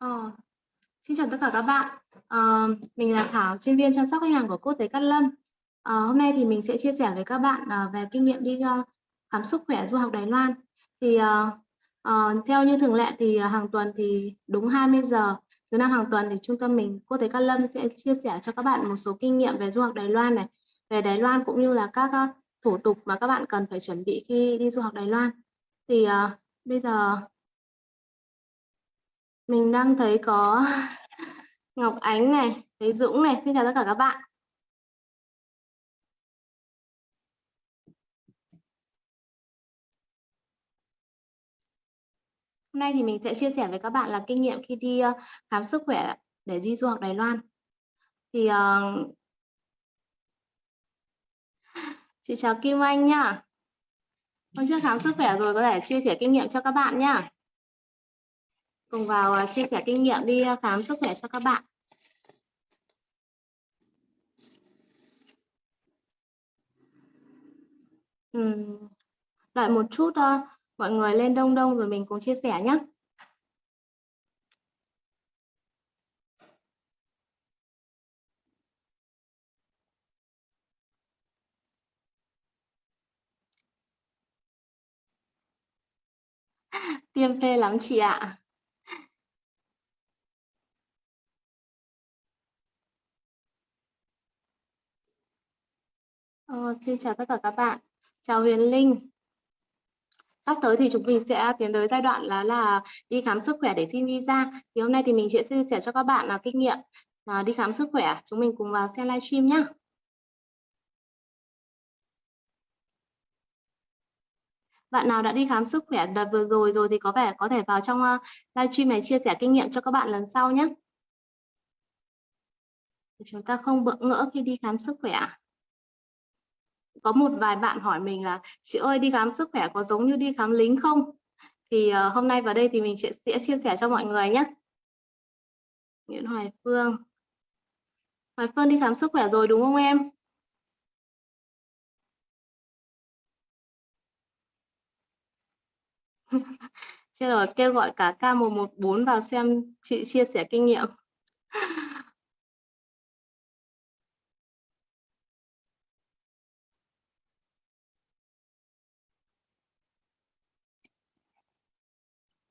Ờ, xin chào tất cả các bạn. Ờ, mình là Thảo, chuyên viên chăm sóc khách hàng của Quốc tế Cát Lâm. Ờ, hôm nay thì mình sẽ chia sẻ với các bạn uh, về kinh nghiệm đi uh, khám sức khỏe du học Đài Loan. Thì uh, uh, theo như thường lệ thì uh, hàng tuần thì đúng 20 giờ thứ năm hàng tuần thì trung tâm mình Quốc tế Cát Lâm sẽ chia sẻ cho các bạn một số kinh nghiệm về du học Đài Loan này, về Đài Loan cũng như là các uh, thủ tục mà các bạn cần phải chuẩn bị khi đi du học Đài Loan. Thì uh, bây giờ mình đang thấy có Ngọc Ánh này, thấy Dũng này, xin chào tất cả các bạn. Hôm nay thì mình sẽ chia sẻ với các bạn là kinh nghiệm khi đi ờ, khám sức khỏe để đi du học Đài Loan. Thì uh, chị chào Kim Anh nhá. Hôm trước khám sức khỏe rồi có thể chia sẻ kinh nghiệm cho các bạn nhá cùng vào à, chia sẻ kinh nghiệm đi à, khám sức khỏe cho các bạn. Ừ. đợi một chút uh, mọi người lên đông đông rồi mình cùng chia sẻ nhé. Tiêm phê lắm chị ạ. Ờ, xin chào tất cả các bạn. Chào Huyền Linh. Sắp tới thì chúng mình sẽ tiến tới giai đoạn là là đi khám sức khỏe để xin visa. Thì hôm nay thì mình sẽ chia sẻ cho các bạn là kinh nghiệm à, đi khám sức khỏe. Chúng mình cùng vào xem livestream nhé. Bạn nào đã đi khám sức khỏe đợt vừa rồi rồi thì có vẻ có thể vào trong uh, livestream này chia sẻ kinh nghiệm cho các bạn lần sau nhé. Chúng ta không bỡ ngỡ khi đi khám sức khỏe có một vài bạn hỏi mình là chị ơi đi khám sức khỏe có giống như đi khám lính không? Thì uh, hôm nay vào đây thì mình sẽ, sẽ chia sẻ cho mọi người nhé. Nguyễn Hoài Phương. Hoài Phương đi khám sức khỏe rồi đúng không em? Chưa rồi kêu gọi cả K114 vào xem chị chia sẻ kinh nghiệm.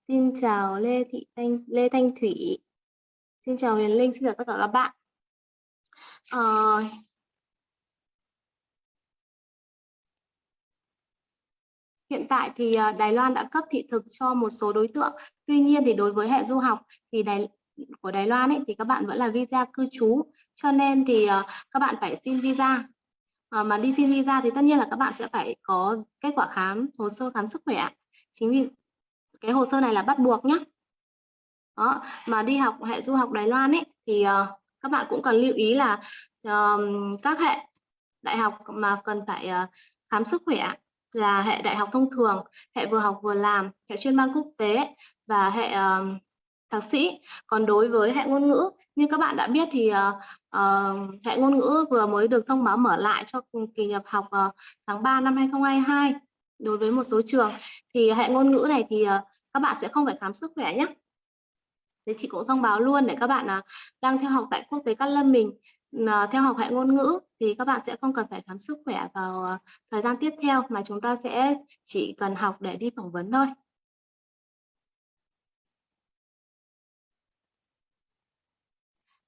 Xin chào Lê Thị Thanh Lê Thanh Thủy. Xin chào Huyền Linh, xin chào tất cả các bạn. À, hiện tại thì ờ, Đài Loan đã cấp thị thực cho một số đối tượng. Tuy nhiên thì đối với hệ du học thì Đài của Đài Loan ấy thì các bạn vẫn là visa cư trú. Cho nên thì ờ, các bạn phải xin visa. À, mà đi xin visa thì tất nhiên là các bạn sẽ phải có kết quả khám hồ sơ khám sức khỏe. Chính vì cái hồ sơ này là bắt buộc nhé đó mà đi học hệ du học Đài Loan ấy thì uh, các bạn cũng cần lưu ý là uh, các hệ đại học mà cần phải uh, khám sức khỏe là hệ đại học thông thường hệ vừa học vừa làm hệ chuyên ban quốc tế và hệ uh, thạc sĩ. Còn đối với hệ ngôn ngữ như các bạn đã biết thì uh, uh, hệ ngôn ngữ vừa mới được thông báo mở lại cho kỳ nhập học uh, tháng 3 năm 2022 đối với một số trường. Thì à, hệ ngôn ngữ này thì à, các bạn sẽ không phải khám sức khỏe nhé thế chị cũng thông báo luôn để các bạn à, đang theo học tại quốc tế Cát Lâm mình theo học hệ ngôn ngữ thì các bạn sẽ không cần phải khám sức khỏe vào thời gian tiếp theo mà chúng ta sẽ chỉ cần học để đi phỏng vấn thôi.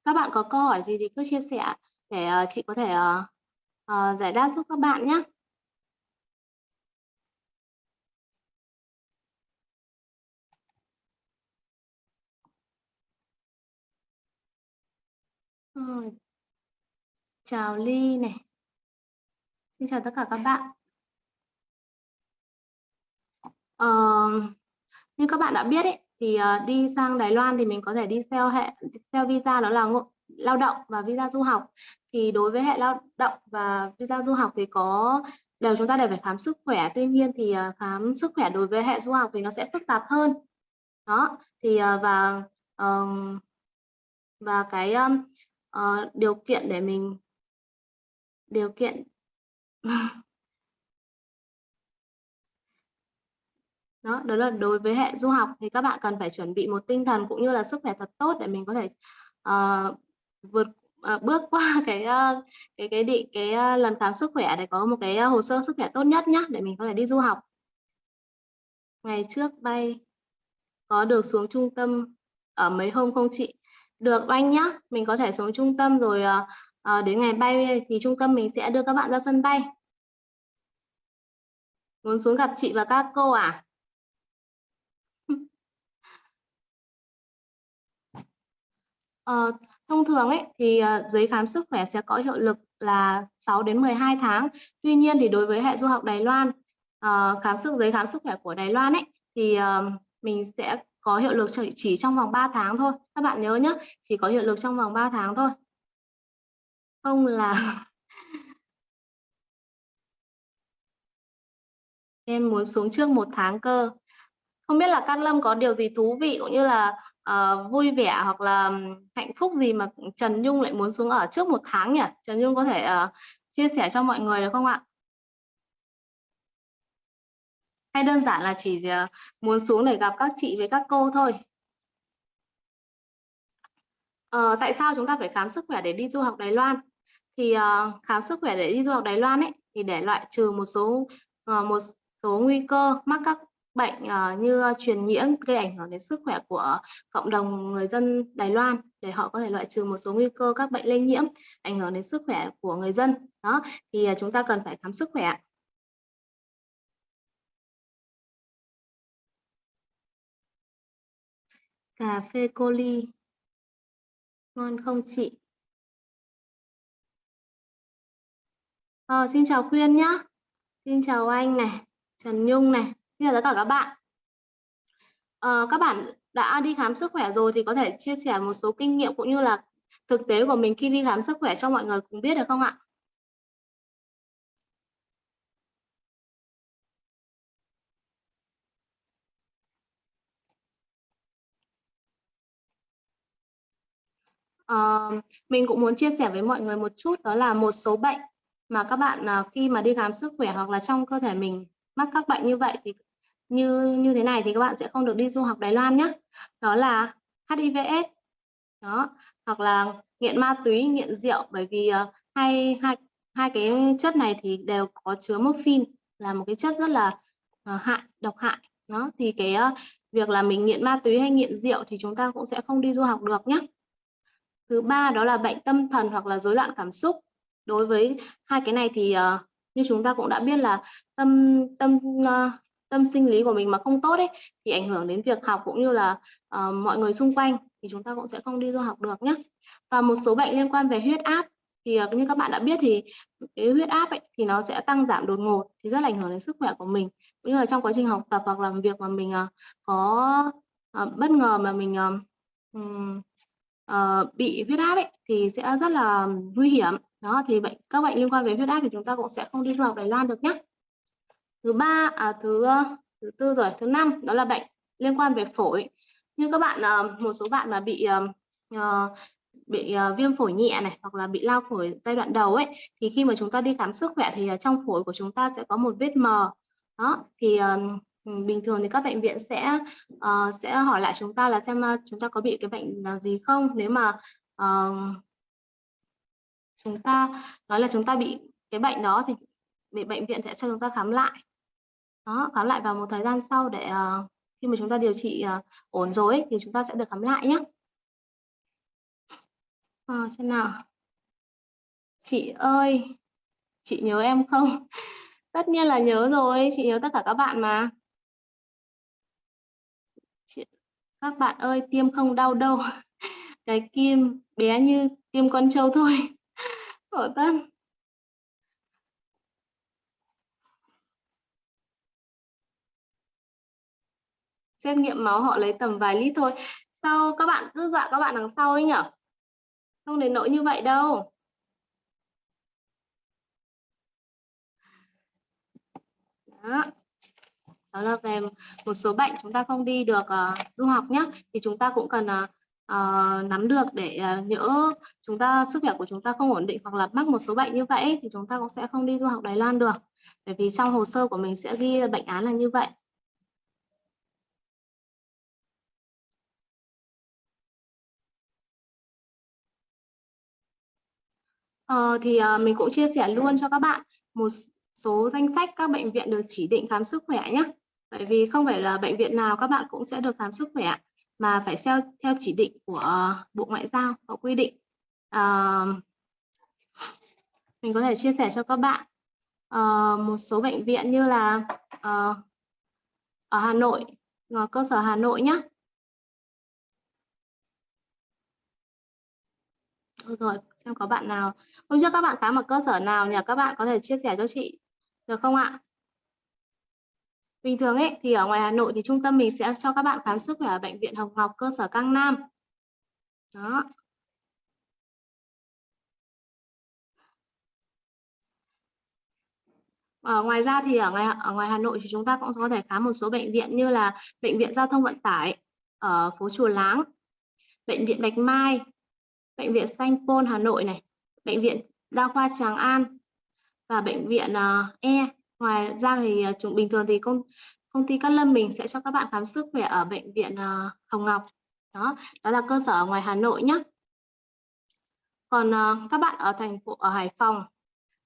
Các bạn có câu hỏi gì thì cứ chia sẻ để chị có thể giải đáp giúp các bạn nhé Rồi. Chào Ly này. Xin chào tất cả các bạn. Ờ, như các bạn đã biết ấy, thì ờ, đi sang Đài Loan thì mình có thể đi theo hệ theo visa đó là lao động và visa du học. Thì đối với hệ lao động và visa du học thì có đều chúng ta đều phải khám sức khỏe. Tuy nhiên thì ờ, khám sức khỏe đối với hệ du học thì nó sẽ phức tạp hơn. Đó, thì ờ, và và cái uh, điều kiện để mình điều kiện đó đó là đối với hệ du học thì các bạn cần phải chuẩn bị một tinh thần cũng như là sức khỏe thật tốt để mình có thể uh, vượt uh, bước qua cái uh, cái cái định cái uh, lần khám sức khỏe để có một cái uh, hồ sơ sức khỏe tốt nhất nhé để mình có thể đi du học. Ngày trước bay có được xuống trung tâm ở mấy hôm không chị? Được anh nhá mình có thể xuống trung tâm rồi uh, đến ngày bay thì trung tâm mình sẽ đưa các bạn ra sân bay muốn xuống gặp chị và các cô à Ờ, thông thường ấy thì uh, giấy khám sức khỏe sẽ có hiệu lực là 6 đến 12 tháng. Tuy nhiên thì đối với hệ du học Đài Loan, uh, khám sức giấy khám sức khỏe của Đài Loan ấy thì uh, mình sẽ có hiệu lực chỉ, chỉ trong vòng 3 tháng thôi. Các bạn nhớ nhé, chỉ có hiệu lực trong vòng 3 tháng thôi. Không là em muốn xuống trước một tháng cơ. Không biết là Cát Lâm có điều gì thú vị cũng như là uh, vui vẻ hoặc là hạnh phúc gì mà Trần Nhung lại muốn xuống ở trước một tháng nhỉ? Trần Nhung có thể uh, chia sẻ cho mọi người được không ạ? Hay đơn giản là chỉ ờ, muốn xuống để gặp các chị với các cô thôi? à, tại sao chúng ta phải khám sức khỏe để đi du học Đài Loan? Thì uh, khám sức khỏe để đi du học Đài Loan ấy thì để loại trừ một số uh, một số nguy cơ mắc các bệnh uh, như truyền nhiễm gây ảnh hưởng đến sức khỏe của cộng đồng người dân Đài Loan để họ có thể loại trừ một số nguy cơ các bệnh lây nhiễm ảnh hưởng đến sức khỏe của người dân đó thì uh, chúng ta cần phải khám sức khỏe cà phê cô ly ngon không chị ờ, xin chào khuyên nhá xin chào anh này Trần Nhung này Xin chào tất cả các bạn. À, các bạn đã đi khám sức khỏe rồi thì có thể chia sẻ một số kinh nghiệm cũng như là thực tế của mình khi đi khám sức khỏe cho mọi người cùng biết được không ạ? Uh, mình cũng muốn chia sẻ với mọi người một chút đó là một số bệnh mà các bạn uh, khi mà đi khám sức khỏe hoặc là trong cơ thể mình mắc các bệnh như vậy thì như như thế này thì các bạn sẽ không được đi du học Đài Loan nhé đó là HIVS đó hoặc là nghiện ma túy nghiện rượu bởi vì uh, hai hai hai cái chất này thì đều có chứa morphine là một cái chất rất là uh, hại độc hại đó. Thì cái uh, việc là mình nghiện ma túy hay nghiện rượu thì chúng ta cũng sẽ không đi du học được nhé thứ ba đó là bệnh tâm thần hoặc là rối loạn cảm xúc. Đối với hai cái này thì uh, như chúng ta cũng đã biết là tâm tâm uh, tâm sinh lý của mình mà không tốt ấy thì ảnh hưởng đến việc học cũng như là uh, mọi người xung quanh thì chúng ta cũng sẽ không đi du học được nhé và một số bệnh liên quan về huyết áp thì uh, như các bạn đã biết thì cái huyết áp ấy, thì nó sẽ tăng giảm đột ngột thì rất là ảnh hưởng đến sức khỏe của mình. Cũng như là trong quá trình học tập hoặc làm việc mà mình uh, có uh, bất ngờ mà mình uh, uh, bị huyết áp ấy, thì sẽ rất là nguy hiểm. Đó thì bệnh các bệnh liên quan về huyết áp thì chúng ta cũng sẽ không đi du học Đài Loan được nhé. Thứ ba à, thứ ờ, thứ tư rồi thứ năm đó là bệnh liên quan về phổi. Như các bạn ờ, một số bạn mà bị uh, bị uh, viêm phổi nhẹ này hoặc là bị lao phổi giai đoạn đầu ấy thì khi mà chúng ta đi khám sức khỏe thì uh, trong phổi của chúng ta sẽ có một vết mờ. Đó thì Ừ, bình thường thì các bệnh viện sẽ uh, sẽ hỏi lại chúng ta là xem uh, chúng ta có bị cái bệnh gì không? Nếu mà uh, chúng ta nói là chúng ta bị cái bệnh đó thì bị bệnh viện sẽ cho chúng ta khám lại. Đó khám lại vào một thời gian sau để uh, khi mà chúng ta điều trị uh, ổn rồi thì chúng ta sẽ được khám lại nhé à, xem nào. Chị ơi chị nhớ em không? Tất nhiên là nhớ rồi chị nhớ tất cả các bạn mà chị, các bạn ơi, tiêm không đau đâu. Cái kim bé như tiêm con trâu thôi. Khổ thân. Xét nghiệm máu họ lấy tầm vài lít thôi. Sao các bạn cứ dọa các bạn đằng sau ấy nhở? Không đến nỗi như vậy đâu. Đó đó là về một số bệnh chúng ta không đi được uh, du học nhé thì chúng ta cũng cần uh, uh, nắm được để uh, nhỡ chúng ta sức khỏe của chúng ta không ổn định hoặc là mắc một số bệnh như vậy thì chúng ta cũng sẽ không đi du học Đài Loan được bởi vì trong hồ sơ của mình sẽ ghi bệnh án là như vậy Uh, thì uh, mình cũng chia sẻ luôn cho các bạn một số danh sách các bệnh viện được chỉ định khám sức khỏe nhé. Bởi vì không phải là bệnh viện nào các bạn cũng sẽ được khám sức khỏe mà phải theo theo chỉ định của ờ, Bộ Ngoại giao có quy định. À, mình có thể chia sẻ cho các bạn à, một số bệnh viện như là à, ở Hà Nội, ở cơ sở Hà Nội nhé. Rồi, xem có bạn nào hôm trước các bạn khám ở cơ sở nào nhỉ các bạn có thể chia sẻ cho chị được không ạ bình thường ấy thì ở ngoài Hà Nội thì trung tâm mình sẽ cho các bạn khám sức khỏe ở bệnh viện Hồng Ngọc cơ sở Cang Nam. Đó. Ở ngoài ra thì ở ngoài ở ngoài Hà Nội thì chúng ta cũng có thể khám một số bệnh viện như là bệnh viện giao thông vận tải ở phố Chùa Láng bệnh viện Bạch Mai bệnh viện Sanh Pôn Hà Nội này bệnh viện đa khoa Tràng An và bệnh viện uh, E ngoài ra thì à, chúng bình thường thì công công ty Cát Lâm mình sẽ cho các bạn khám sức khỏe ở bệnh viện à, Hồng Ngọc. Đó đó là cơ sở ở ngoài Hà Nội nhé còn à, các bạn ở thành phố, ở Hải Phòng.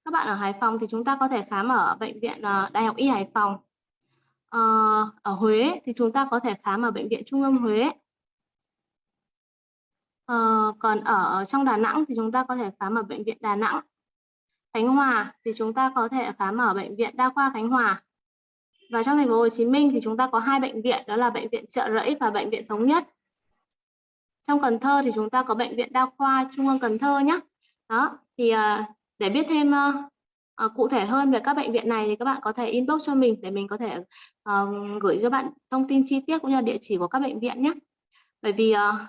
Các bạn ở Hải Phòng thì chúng ta có thể khám ở bệnh viện Đại học Y Hải Phòng. Ờ, ở Huế thì chúng ta có thể khám ở bệnh viện Trung ương Huế. Ờ, còn ở trong Đà Nẵng thì chúng ta có thể khám ở bệnh viện Đà Nẵng. Khánh Hòa thì chúng ta có thể khám ở bệnh viện Đa khoa Khánh Hòa. Và trong thành phố Hồ Chí Minh thì chúng ta có hai bệnh viện đó là bệnh viện Trợ Rẫy và bệnh viện Thống Nhất. Trong Cần Thơ thì chúng ta có bệnh viện Đa khoa Trung ương Cần Thơ nhé. Đó, thì ờ, để biết thêm À, cụ thể hơn về các bệnh viện này thì các bạn có thể inbox cho mình để mình có thể uh, gửi cho bạn thông tin chi tiết cũng như địa chỉ của các bệnh viện nhé. Bởi vì uh,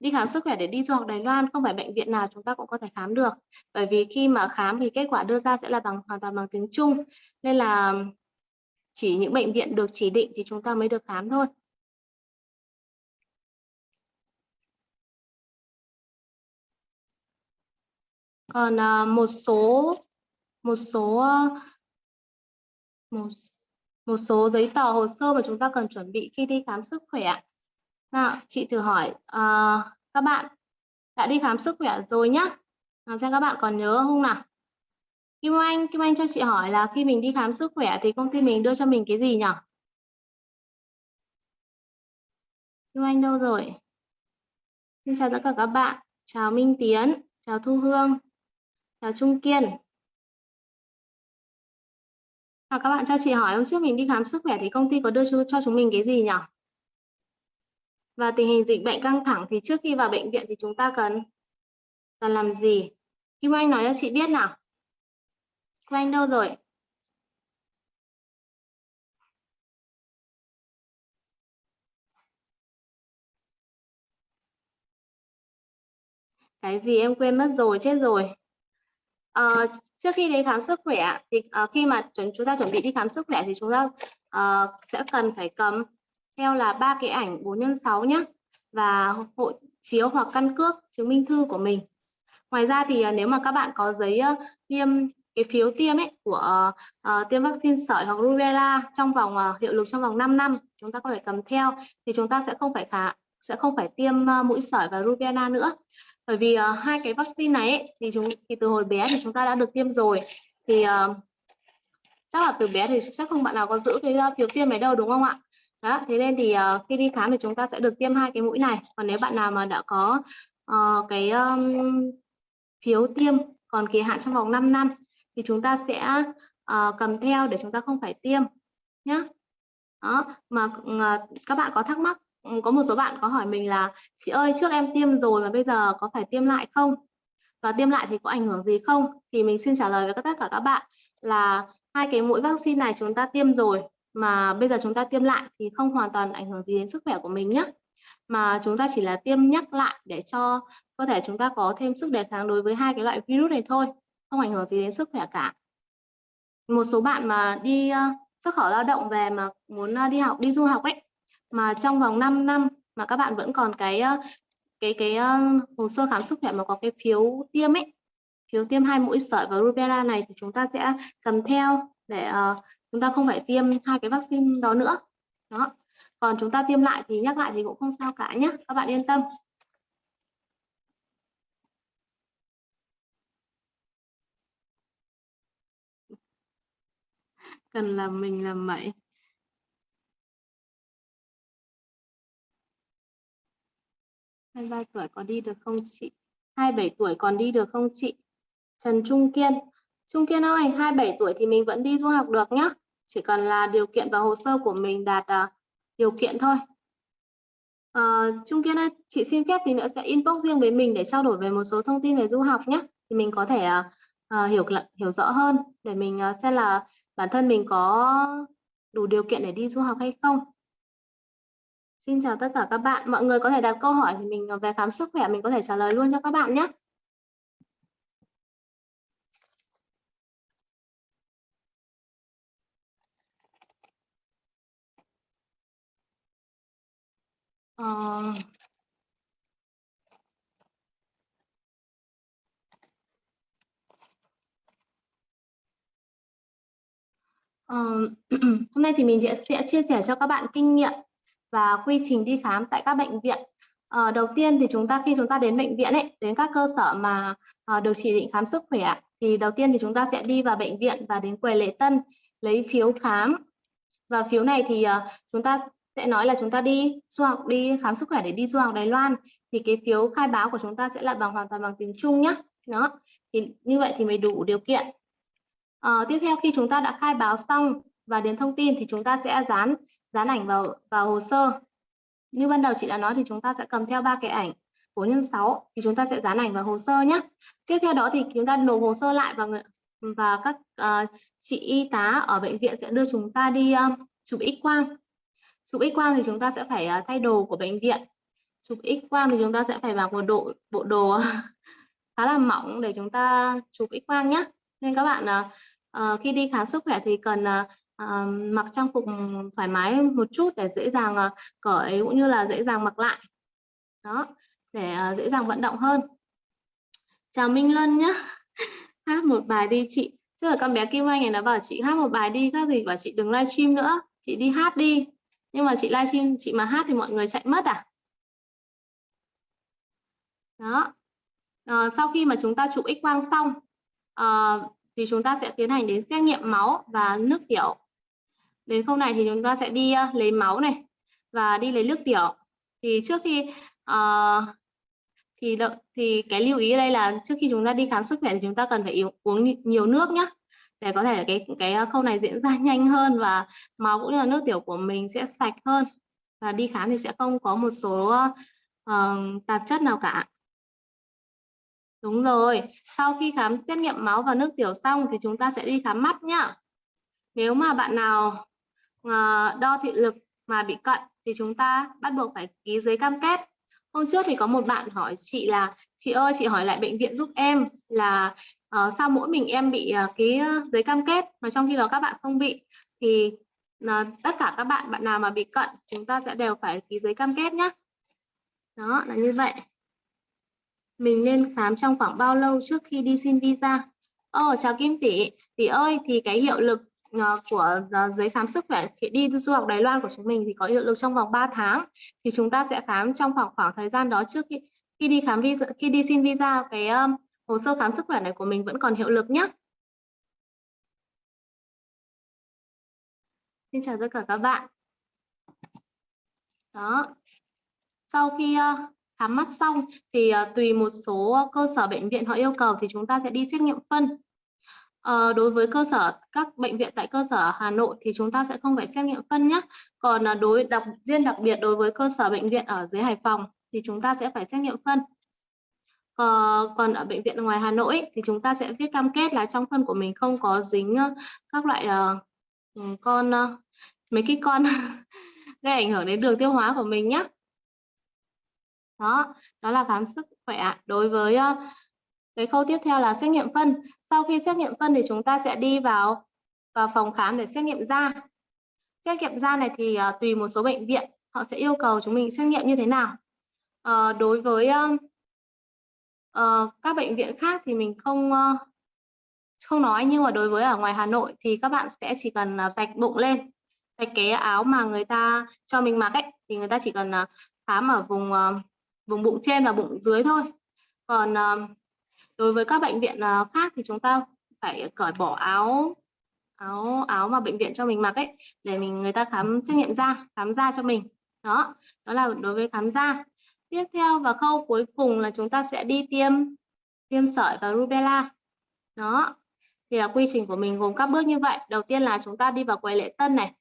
đi khám sức khỏe để đi du học Đài Loan không phải bệnh viện nào chúng ta cũng có thể khám được. Bởi vì khi mà khám thì kết quả đưa ra sẽ là bằng, hoàn toàn bằng tiếng Trung. Nên là chỉ những bệnh viện được chỉ định thì chúng ta mới được khám thôi. Còn à, một số một số, một một số giấy tờ, hồ sơ mà chúng ta cần chuẩn bị khi đi khám sức khỏe Vâng nào, chị thử hỏi uh, các bạn đã đi khám sức khỏe rồi nhá. À, xem các bạn còn nhớ không nào? Kim Anh, Kim Anh cho chị hỏi là khi mình đi khám sức khỏe thì công ty mình đưa cho mình cái gì nhỉ? Kim Anh đâu rồi? Xin chào tất cả các bạn. Chào Minh Tiến, chào Thu Hương, chào Trung Kiên. À, các bạn cho chị hỏi hôm trước mình đi khám sức khỏe thì công ty có đưa cho, cho chúng mình cái gì nhỉ? Và tình hình dịch bệnh căng thẳng thì trước khi vào bệnh viện thì chúng ta cần cần làm gì? Kim Anh nói cho chị biết nào. Kim Anh đâu rồi? Cái gì em quên mất rồi chết rồi. À, trước khi đi khám sức khỏe thì à, khi mà chúng chúng ta chuẩn bị đi khám sức khỏe thì chúng ta à, sẽ cần phải cầm theo là ba cái ảnh 4 x 6 nhé và hộ chiếu hoặc căn cước chứng minh thư của mình. Ngoài ra thì à, nếu mà các bạn có giấy tiêm cái phiếu tiêm ấy của uh, tiêm vaccine sởi hoặc rubella trong vòng uh, hiệu lực trong vòng 5 năm chúng ta có thể cầm theo thì chúng ta sẽ không phải khả sẽ không phải tiêm uh, mũi sởi và rubella nữa. Bởi vì uh, hai cái vaccine này ấy, thì chúng thì từ hồi bé thì chúng ta đã được tiêm rồi. Thì uh, chắc là từ bé thì chắc không bạn nào có giữ cái uh, phiếu tiêm này đâu đúng không ạ? Đó thế nên thì uh, khi đi khám thì chúng ta sẽ được tiêm hai cái mũi này. Còn nếu bạn nào mà đã có uh, cái um, phiếu tiêm còn kỳ hạn trong vòng 5 năm thì chúng ta sẽ uh, cầm theo để chúng ta không phải tiêm nhé đó mà uh, các bạn có thắc mắc có một số bạn có hỏi mình là chị ơi trước em tiêm rồi mà bây giờ có phải tiêm lại không? Và tiêm lại thì có ảnh hưởng gì không? Thì mình xin trả lời với tất cả các bạn là hai cái mũi vaccine này chúng ta tiêm rồi mà bây giờ chúng ta tiêm lại thì không hoàn toàn ảnh hưởng gì đến sức khỏe của mình nhé mà chúng ta chỉ là tiêm nhắc lại để cho cơ thể chúng ta có thêm sức đề kháng đối với hai cái loại virus này thôi không ảnh hưởng gì đến sức khỏe cả. Một số bạn mà đi ờ, xuất khẩu lao động về mà muốn ờ, đi học đi du học ấy mà trong vòng 5 năm mà các bạn vẫn còn cái ờ, cái cái hồ sơ khám sức khỏe mà có cái phiếu tiêm ấy phiếu tiêm hai mũi sởi và rubella này thì chúng ta sẽ cầm theo để uh, chúng ta không phải tiêm hai cái vaccine đó nữa. Đó. Còn chúng ta tiêm lại thì nhắc lại thì cũng không sao cả nhé các bạn yên tâm. Cần là mình làm mẩy. hai ba tuổi còn đi được không chị? Hai bảy tuổi còn đi được không chị? Trần Trung Kiên. Trung Kiên ơi 27 tuổi thì mình vẫn đi du học được nhá chỉ cần là điều kiện và hồ sơ của mình đạt uh, điều kiện thôi uh, Trung Kiên ơi chị xin phép thì nữa sẽ inbox riêng với mình để trao đổi về một số thông tin về du học nhé thì mình có thể uh, uh, hiểu hiểu rõ hơn để mình uh, xem là bản thân mình có đủ điều kiện để đi du học hay không Xin chào tất cả các bạn. Mọi người có thể đặt câu hỏi thì mình về khám sức khỏe mình có thể trả lời luôn cho các bạn nhé. Uh, uh, hôm nay thì mình sẽ, sẽ chia sẻ cho các bạn kinh nghiệm và quy trình đi khám tại các bệnh viện. Uh, đầu tiên thì chúng ta khi chúng ta đến bệnh viện ấy, đến các cơ sở mà uh, được chỉ định khám sức khỏe thì đầu tiên thì chúng ta sẽ đi vào bệnh viện và đến quầy lễ tân lấy phiếu khám và phiếu này thì uh, chúng ta sẽ nói là chúng ta đi du học đi khám sức khỏe để đi du học Đài Loan thì cái phiếu khai báo của chúng ta sẽ là bằng hoàn toàn bằng tiếng Trung nhé đó thì như vậy thì mới đủ điều kiện. À, tiếp theo khi chúng ta đã khai báo xong và điền thông tin thì chúng ta sẽ dán dán ảnh vào vào hồ sơ. Như ban đầu chị đã nói thì chúng ta sẽ cầm theo ba cái ảnh 4 nhân 6 thì chúng ta sẽ dán ảnh vào hồ sơ nhé tiếp theo đó thì chúng ta nộp hồ sơ lại và và các uh, chị y tá ở bệnh viện sẽ đưa chúng ta đi uh, chụp x quang chụp x quang thì chúng ta sẽ phải uh, thay đồ của bệnh viện. Chụp x quang thì chúng ta sẽ phải mặc một bộ bộ đồ khá là mỏng để chúng ta chụp x quang nhé nên các bạn uh, uh, khi đi khám sức khỏe thì cần uh, uh, mặc trang phục thoải mái một chút để dễ dàng uh, cởi cũng như là dễ dàng mặc lại. Đó để uh, dễ dàng vận động hơn. Chào Minh Lân nhé hát một bài đi chị. Chứ là con bé Kim Anh này nó bảo chị hát một bài đi các gì bảo chị đừng livestream nữa. Chị đi hát đi nhưng mà chị livestream chị mà hát thì mọi người chạy mất à? Đó. À, sau khi mà chúng ta chụp x quang xong à, thì chúng ta sẽ tiến hành đến xét nghiệm máu và nước tiểu. Đến khâu này thì chúng ta sẽ đi uh, lấy máu này và đi lấy nước tiểu. Thì trước khi uh, thì đợi, thì cái lưu ý ở đây là trước khi chúng ta đi khám sức khỏe thì chúng ta cần phải uống nhiều nước nhé để có thể cái cái ờ, khâu này diễn ra nhanh hơn và máu cũng như là nước tiểu của mình sẽ sạch hơn. Và đi khám thì sẽ không có một số uh, tạp chất nào cả. Đúng rồi sau khi khám xét nghiệm máu và nước tiểu xong thì chúng ta sẽ đi khám mắt nhá. Nếu mà bạn nào uh, đo thị lực mà bị cận thì chúng ta bắt buộc phải ký giấy cam kết. Hôm trước thì có một bạn hỏi chị là chị ơi chị hỏi lại bệnh viện giúp em là Ờ, uh, sao mỗi mình em bị à, uh, ký giấy cam kết mà trong khi đó các bạn không bị thì uh, tất cả các bạn bạn nào mà bị cận chúng ta sẽ đều phải ký giấy cam kết nhé đó là như vậy mình nên khám trong khoảng bao lâu trước khi đi xin visa Ồ, oh, chào Kim Tỷ. Tỷ ơi, thì cái hiệu lực uh, của uh, giấy khám sức khỏe khi đi du học Đài Loan của chúng mình thì có hiệu lực trong vòng 3 tháng. Thì chúng ta sẽ khám trong khoảng khoảng thời gian đó trước khi khi đi khám visa khi đi xin visa cái um, hồ sơ khám sức khỏe này của mình vẫn còn hiệu lực nhé. Xin chào tất cả các bạn. Đó. Sau khi ờ, khám mắt xong thì ờ, tùy một số cơ sở bệnh viện họ yêu cầu thì chúng ta sẽ đi xét nghiệm phân. À, đối với cơ sở các bệnh viện tại cơ sở Hà Nội thì chúng ta sẽ không phải xét nghiệm phân nhé. Còn đối đặc riêng đặc biệt đối với cơ sở bệnh viện ở dưới Hải Phòng thì chúng ta sẽ phải xét nghiệm phân. Uh, còn ở bệnh viện ngoài Hà Nội thì chúng ta sẽ viết cam kết là trong phân của mình không có dính uh, các loại uh, con uh, mấy cái con gây ảnh hưởng đến đường tiêu hóa của mình nhé đó đó là khám sức khỏe đối với uh, cái khâu tiếp theo là xét nghiệm phân. Sau khi xét nghiệm phân thì chúng ta sẽ đi vào vào phòng khám để xét nghiệm da. Xét nghiệm da này thì uh, tùy một số bệnh viện họ sẽ yêu cầu chúng mình xét nghiệm như thế nào. Uh, đối với uh, uh, các bệnh viện khác thì mình không uh, không nói nhưng mà đối với ở ngoài Hà Nội thì các bạn sẽ chỉ cần uh, vạch bụng lên vạch cái áo mà người ta cho mình mặc ấy thì người ta chỉ cần à, uh, khám ở vùng uh, vùng bụng trên và bụng dưới thôi. Còn uh, đối với các bệnh viện uh, khác thì chúng ta phải cởi bỏ áo áo áo mà bệnh viện cho mình mặc ấy để mình người ta khám xét nghiệm da khám da cho mình. Đó đó là đối với khám da tiếp theo và khâu cuối cùng là chúng ta sẽ đi tiêm tiêm sởi và rubella. Đó thì là quy trình của mình gồm các bước như vậy. Đầu tiên là chúng ta đi vào quầy lễ tân này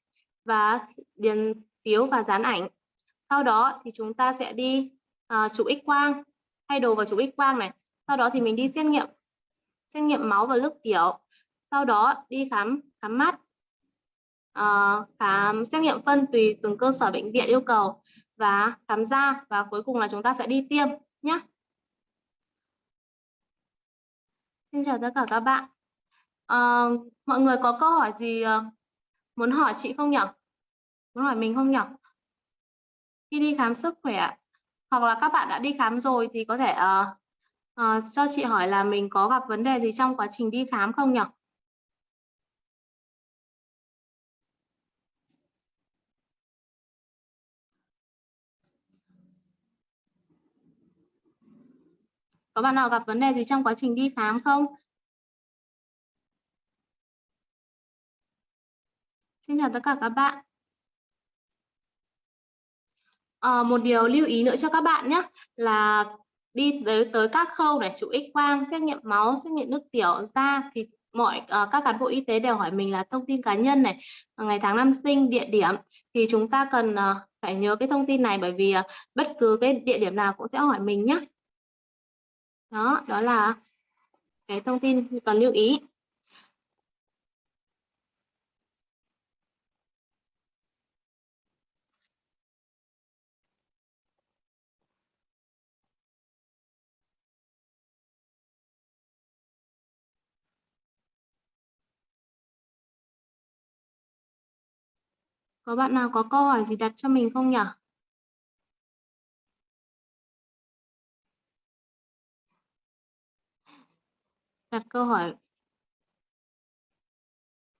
và điền phiếu và dán ảnh. Sau đó thì chúng ta sẽ đi à, uh, chụp x quang thay đồ vào chụp x quang này. Sau đó thì mình đi xét nghiệm xét nghiệm máu và nước tiểu. Sau đó đi khám khám mắt uh, khám xét nghiệm phân tùy từng cơ sở bệnh viện yêu cầu và khám da và cuối cùng là chúng ta sẽ đi tiêm nhé Xin chào tất cả các bạn. À, mọi người có câu hỏi gì ờ, muốn hỏi chị không nhỉ muốn hỏi mình không nhỉ khi đi khám sức khỏe hoặc là các bạn đã đi khám rồi thì có thể uh, uh, cho chị hỏi là mình có gặp vấn đề gì trong quá trình đi khám không nhỉ Có bạn nào gặp vấn đề gì trong quá trình đi khám không? Xin chào tất cả các bạn. À, một điều lưu ý nữa cho các bạn nhé là đi tới tới các khâu này chụp x quang xét nghiệm máu xét nghiệm nước tiểu da thì mọi uh, các cán bộ y tế đều hỏi mình là thông tin cá nhân này ngày tháng năm sinh địa điểm thì chúng ta cần uh, phải nhớ cái thông tin này bởi vì uh, bất cứ cái địa điểm nào cũng sẽ hỏi mình nhé đó đó là cái thông tin cần lưu ý Có bạn nào có câu hỏi gì đặt cho mình không nhỉ? Đặt câu hỏi.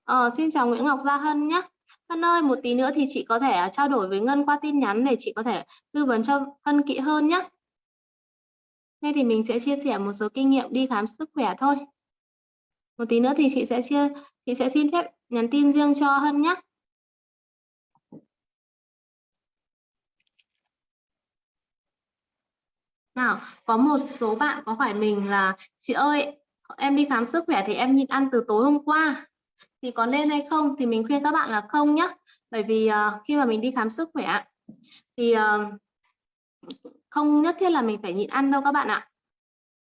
Ờ, xin chào Nguyễn Ngọc Gia Hân nhé Hân ơi một tí nữa thì chị có thể à, trao đổi với Ngân qua tin nhắn để chị có thể tư vấn cho Hân kỹ hơn nhé Thế thì mình sẽ chia sẻ một số kinh nghiệm đi khám sức khỏe thôi. Một tí nữa thì chị sẽ chia chị sẽ xin phép nhắn tin riêng cho Hân nhé Nào, có một số bạn có hỏi mình là chị ơi, em đi khám sức khỏe thì em nhịn ăn từ tối hôm qua. Thì có nên hay không? Thì mình khuyên các bạn là không nhé bởi vì uh, khi mà mình đi khám sức khỏe thì uh, không nhất thiết là mình phải nhịn ăn đâu các bạn ạ.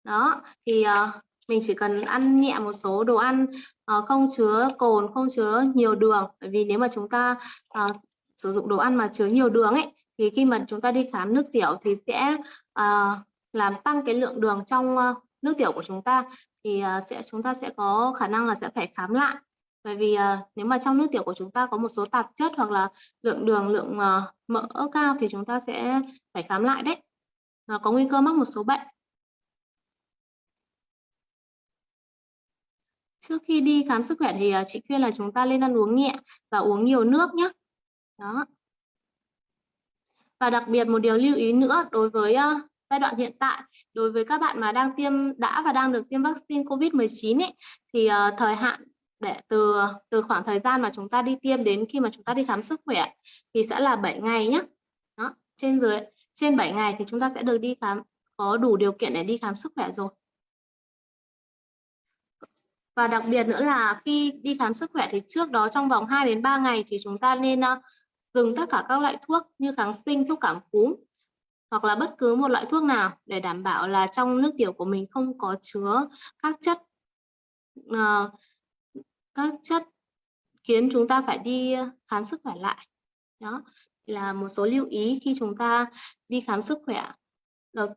Đó thì uh, mình chỉ cần ăn nhẹ một số đồ ăn uh, không chứa cồn không chứa nhiều đường. Bởi vì nếu mà chúng ta uh, sử dụng đồ ăn mà chứa nhiều đường ấy thì khi mà chúng ta đi khám nước tiểu thì sẽ uh, làm tăng cái lượng đường trong uh, nước tiểu của chúng ta thì ờ, sẽ chúng ta sẽ có khả năng là sẽ phải khám lại. Bởi vì uh, nếu mà trong nước tiểu của chúng ta có một số tạp chất hoặc là lượng đường lượng uh, mỡ cao thì chúng ta sẽ phải khám lại đấy. Và có nguy cơ mắc một số bệnh. Trước khi đi khám sức khỏe thì chị khuyên là chúng ta nên ăn uống nhẹ và uống nhiều nước nhé đó. Và đặc biệt một điều lưu ý nữa đối với giai đoạn hiện tại đối với các bạn mà đang tiêm đã và đang được tiêm vaccine COVID-19 ấy, thì uh, thời hạn để từ từ khoảng thời gian mà chúng ta đi tiêm đến khi mà chúng ta đi khám sức khỏe thì sẽ là 7 ngày nhé. Đó, trên dưới trên 7 ngày thì chúng ta sẽ được đi khám có đủ điều kiện để đi khám sức khỏe rồi. Và đặc biệt nữa là khi đi khám sức khỏe thì trước đó trong vòng 2 đến 3 ngày thì chúng ta nên ờ, uh, dừng tất cả các loại thuốc như kháng sinh, thuốc cảm cúm hoặc là bất cứ một loại thuốc nào để đảm bảo là trong nước tiểu của mình không có chứa các chất uh, các chất khiến chúng ta phải đi khám sức khỏe lại. Đó là một số lưu ý khi chúng ta đi khám sức khỏe. Được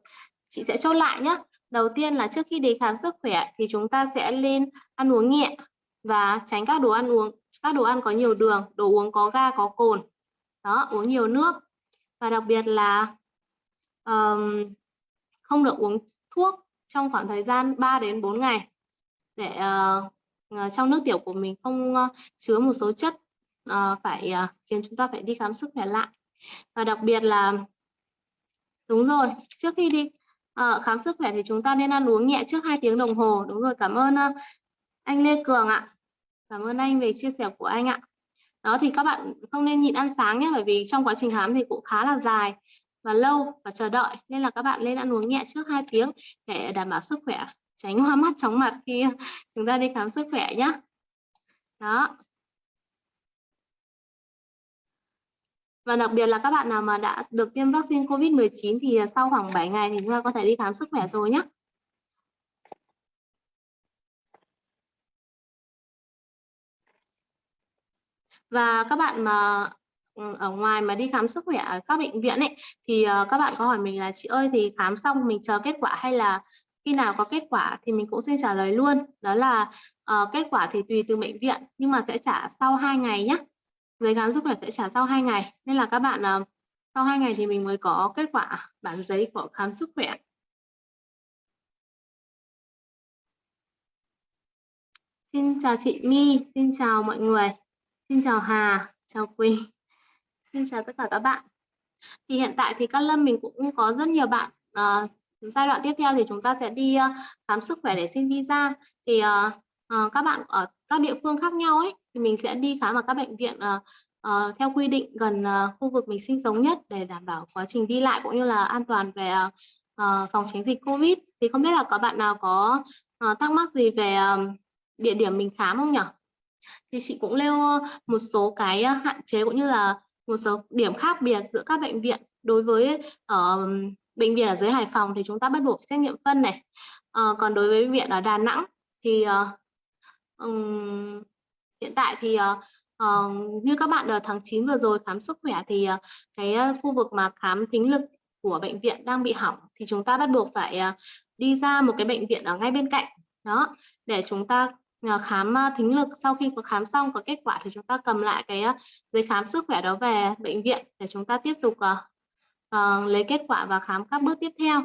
chị sẽ chốt lại nhé đầu tiên là trước khi đi khám sức khỏe thì chúng ta sẽ lên ăn uống nhẹ và tránh các đồ ăn uống. Các đồ ăn có nhiều đường đồ uống có ga có cồn. Đó uống nhiều nước. Và đặc biệt là um, không được uống thuốc trong khoảng thời gian 3 đến 4 ngày để uh, trong nước tiểu của mình không uh, chứa một số chất uh, phải uh, khiến chúng ta phải đi khám sức khỏe lại. Và đặc biệt là đúng rồi trước khi đi uh, khám sức khỏe thì chúng ta nên ăn uống nhẹ trước 2 tiếng đồng hồ. Đúng rồi cảm ơn uh, anh Lê Cường ạ. Cảm ơn anh về chia sẻ của anh ạ. Đó thì các bạn không nên nhịn ăn sáng nhé bởi vì trong quá trình khám thì cũng khá là dài và lâu và chờ đợi. Nên là các bạn nên ăn uống nhẹ trước 2 tiếng để đảm bảo sức khỏe. Tránh hoa mắt, chóng mặt khi chúng ta đi khám sức khỏe nhé đó. Và đặc biệt là các bạn nào mà đã được tiêm vaccine COVID-19 thì sau khoảng 7 ngày thì chúng ta có thể đi khám sức khỏe rồi nhé và các bạn mà Ừ, ở ngoài mà đi khám sức khỏe ở các bệnh viện ấy thì ờ, các bạn có hỏi mình là chị ơi thì khám xong mình chờ kết quả hay là khi nào có kết quả thì mình cũng xin trả lời luôn đó là uh, kết quả thì tùy từ bệnh viện nhưng mà sẽ trả sau 2 ngày nhé giấy khám sức khỏe sẽ trả sau 2 ngày nên là các bạn uh, sau 2 ngày thì mình mới có kết quả bản giấy của khám sức khỏe Xin chào chị My, xin chào mọi người. Xin chào Hà, chào Quỳnh. Xin chào tất cả các bạn. Thì hiện tại thì các lâm mình cũng có rất nhiều bạn À, giai đoạn tiếp theo thì chúng ta sẽ đi uh, khám sức khỏe để xin visa. Thì uh, uh, các bạn ở các địa phương khác nhau ấy thì mình sẽ đi khám ở các bệnh viện uh, uh, theo quy định gần uh, khu vực mình sinh sống nhất để đảm bảo quá trình đi lại cũng như là an toàn về uh, phòng tránh dịch Covid. Thì không biết là có bạn nào có uh, thắc mắc gì về uh, địa điểm mình khám không nhỉ? thì chị cũng nêu một số cái hạn chế cũng như là một số điểm khác biệt giữa các bệnh viện đối với ở bệnh viện ở dưới Hải Phòng thì chúng ta bắt buộc xét nghiệm phân này. À, còn đối với viện ở Đà Nẵng thì uh, um, hiện tại thì uh, uh, như các bạn ở tháng 9 vừa rồi khám sức khỏe thì uh, cái khu vực mà khám thính lực của bệnh viện đang bị hỏng thì chúng ta bắt buộc phải uh, đi ra một cái bệnh viện ở ngay bên cạnh. Đó để chúng ta Ờ, khám thính lực sau khi có khám xong có kết quả thì chúng ta cầm lại cái giấy khám sức khỏe đó về bệnh viện để chúng ta tiếp tục uh, lấy kết quả và khám các bước tiếp theo.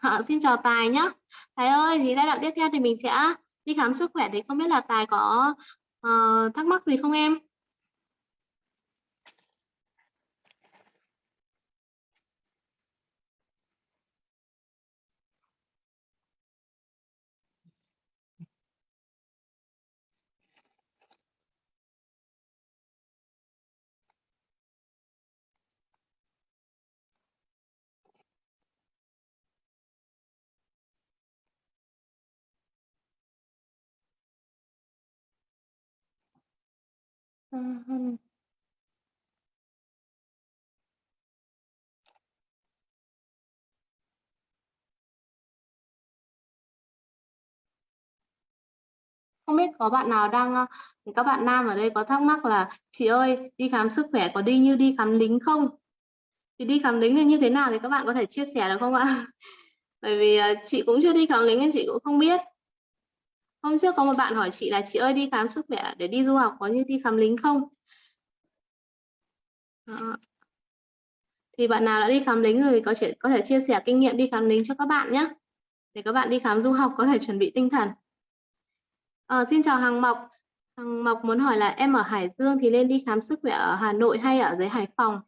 À, xin chào Tài nhé Tài ơi thì giai đoạn tiếp theo thì mình sẽ đi khám sức khỏe thì không biết là Tài có uh, thắc mắc gì không em? Ờ, ờ. không biết có bạn nào đang các bạn nam ở đây có thắc mắc là chị ơi, đi khám sức khỏe có đi như đi khám lính không? Thì đi khám lính là như thế nào thì các bạn có thể chia sẻ được không ạ? Bởi vì ờ, chị cũng chưa đi khám lính nên chị cũng không biết. Hôm trước có một bạn hỏi chị là chị ơi đi khám sức khỏe để đi du học có như đi khám lính không? Đó. Thì bạn nào đã đi khám lính rồi có thể có thể chia sẻ kinh nghiệm đi khám lính cho các bạn nhé. Để các bạn đi khám du học có thể chuẩn bị tinh thần. À, xin chào Hằng Mộc. Hằng Mộc muốn hỏi là em ở Hải Dương thì nên đi khám sức khỏe ở Hà Nội hay ở dưới Hải Phòng?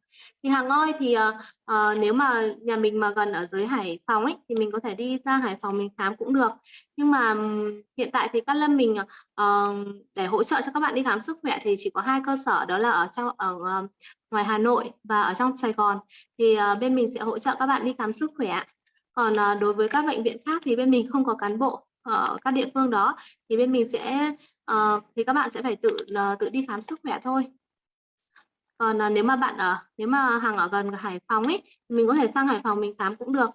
thì Hằng ơi thì uh, uh, nếu mà nhà mình mà gần ở dưới Hải Phòng ấy thì mình có thể đi ra Hải Phòng mình khám cũng được. Nhưng mà um, hiện tại thì các lâm mình uh, để hỗ trợ cho các bạn đi khám sức khỏe thì chỉ có hai cơ sở đó là ở trong ở uh, ngoài Hà Nội và ở trong Sài Gòn. Thì uh, bên mình sẽ hỗ trợ các bạn đi khám sức khỏe. Còn uh, đối với các bệnh viện khác thì bên mình không có cán bộ ở các địa phương đó thì bên mình sẽ uh, thì các bạn sẽ phải tự uh, tự đi khám sức khỏe thôi. Còn uh, nếu mà bạn ở nếu mà hàng ở gần Hải Phòng ấy mình có thể sang Hải Phòng mình khám cũng được.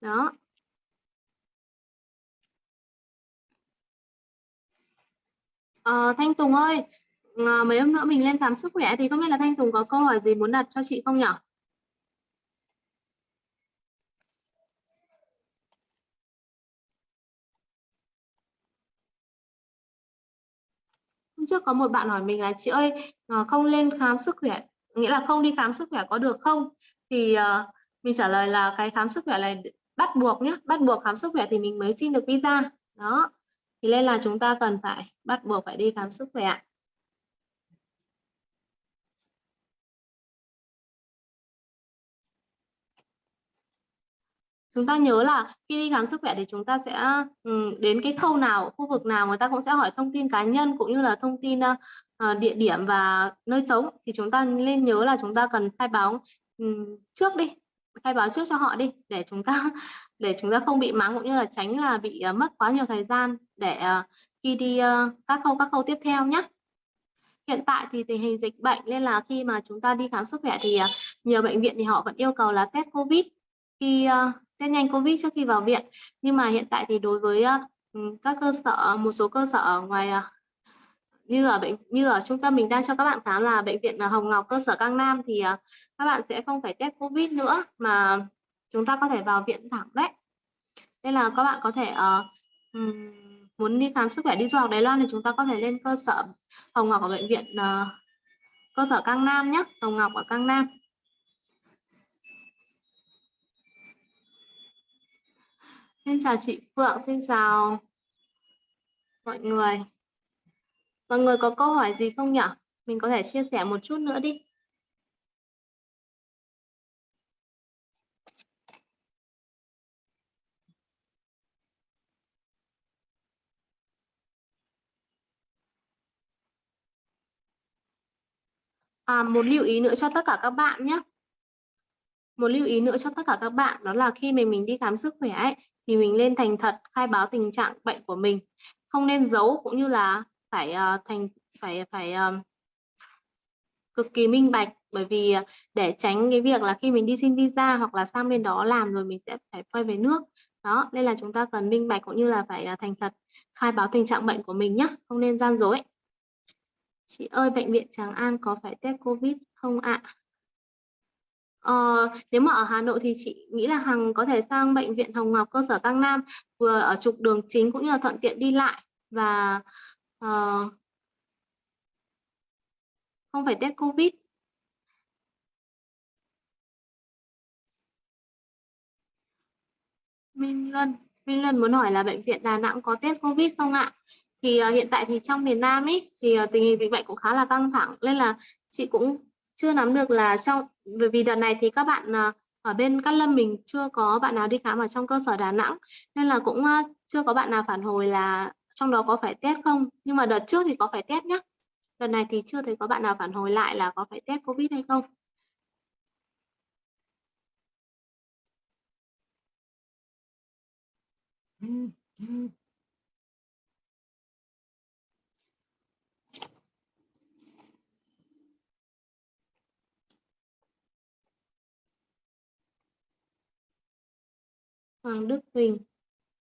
Đó. À, Thanh Tùng ơi à, mấy hôm nữa mình lên khám sức khỏe thì không biết là Thanh Tùng có câu hỏi gì muốn đặt cho chị không nhỉ hôm trước có một bạn hỏi mình là chị ơi ờ, không lên khám sức khỏe nghĩa là không đi khám sức khỏe có được không? Thì uh, mình trả lời là cái khám sức khỏe này bắt buộc nhé bắt buộc khám sức khỏe thì mình mới xin được visa. Đó thì nên là chúng ta cần phải bắt buộc phải đi khám sức khỏe chúng ta nhớ là khi đi khám sức khỏe thì chúng ta sẽ ừ, đến cái khâu nào, khu vực nào người ta cũng sẽ hỏi thông tin cá nhân cũng như là thông tin ờ, ờ, địa điểm và nơi sống. Thì chúng ta nên nhớ là chúng ta cần khai báo ừ, trước đi, khai báo trước cho họ đi để chúng ta để chúng ta không bị mắng cũng như là tránh là bị ờ, mất quá nhiều thời gian để khi đi các khâu các khâu tiếp theo nhé hiện tại thì tình hình dịch bệnh nên là khi mà chúng ta đi khám sức khỏe thì nhiều bệnh viện thì họ vẫn yêu cầu là test covid. Khi test nhanh covid trước khi vào viện. Nhưng mà hiện tại thì đối với ờ, ừ, các cơ sở một số cơ sở ở ngoài ờ, như ở bệnh như ở trung tâm mình đang cho các bạn khám là bệnh viện ờ, Hồng Ngọc cơ sở Cang Nam thì các bạn sẽ không phải test covid nữa mà chúng ta có thể vào viện thẳng đấy. Nên là các bạn có thể uh, muốn đi khám sức khỏe đi du học Đài Loan thì chúng ta có thể lên cơ sở Hồng Ngọc ở bệnh viện uh, cơ sở Cang Nam nhé Hồng Ngọc ở Cang Nam. Xin chào chị Phượng, xin chào mọi người. Mọi người có câu hỏi gì không nhỉ? Mình có thể chia sẻ một chút nữa đi. À, một lưu ý nữa cho tất cả các bạn nhé. Một lưu ý nữa cho tất cả các bạn đó là khi mình mình đi khám sức khỏe ấy, thì mình nên thành thật khai báo tình trạng bệnh của mình. Không nên giấu cũng như là phải uh, thành phải phải um, cực kỳ minh bạch. Bởi vì ờ, để tránh cái việc là khi mình đi xin visa hoặc là sang bên đó làm rồi mình sẽ phải quay về nước. Đó nên là chúng ta cần minh bạch cũng như là phải thành thật khai báo tình trạng bệnh của mình nhé không nên gian dối. Chị ơi bệnh viện Tràng An có phải test covid không ạ? à? Ờ, nếu mà ở Hà Nội thì chị nghĩ là Hằng có thể sang bệnh viện Hồng Ngọc cơ sở Cang Nam vừa ở trục đường chính cũng như là thuận tiện đi lại và uh, không phải test Covid. Minh Luân, Minh Luân muốn hỏi là bệnh viện Đà Nẵng có test Covid không ạ? Thì uh, hiện tại thì trong miền Nam ấy thì uh, tình hình dịch bệnh cũng khá là căng thẳng nên là chị cũng chưa nắm được là trong, bởi vì đợt này thì các bạn ờ, ở bên Cát Lâm mình chưa có bạn nào đi khám ở trong cơ sở Đà Nẵng, nên là cũng ờ, chưa có bạn nào phản hồi là trong đó có phải test không? Nhưng mà đợt trước thì có phải test nhé đợt này thì chưa thấy có bạn nào phản hồi lại là có phải test covid hay không. Ừ, ừ. Hoàng Đức Huỳnh.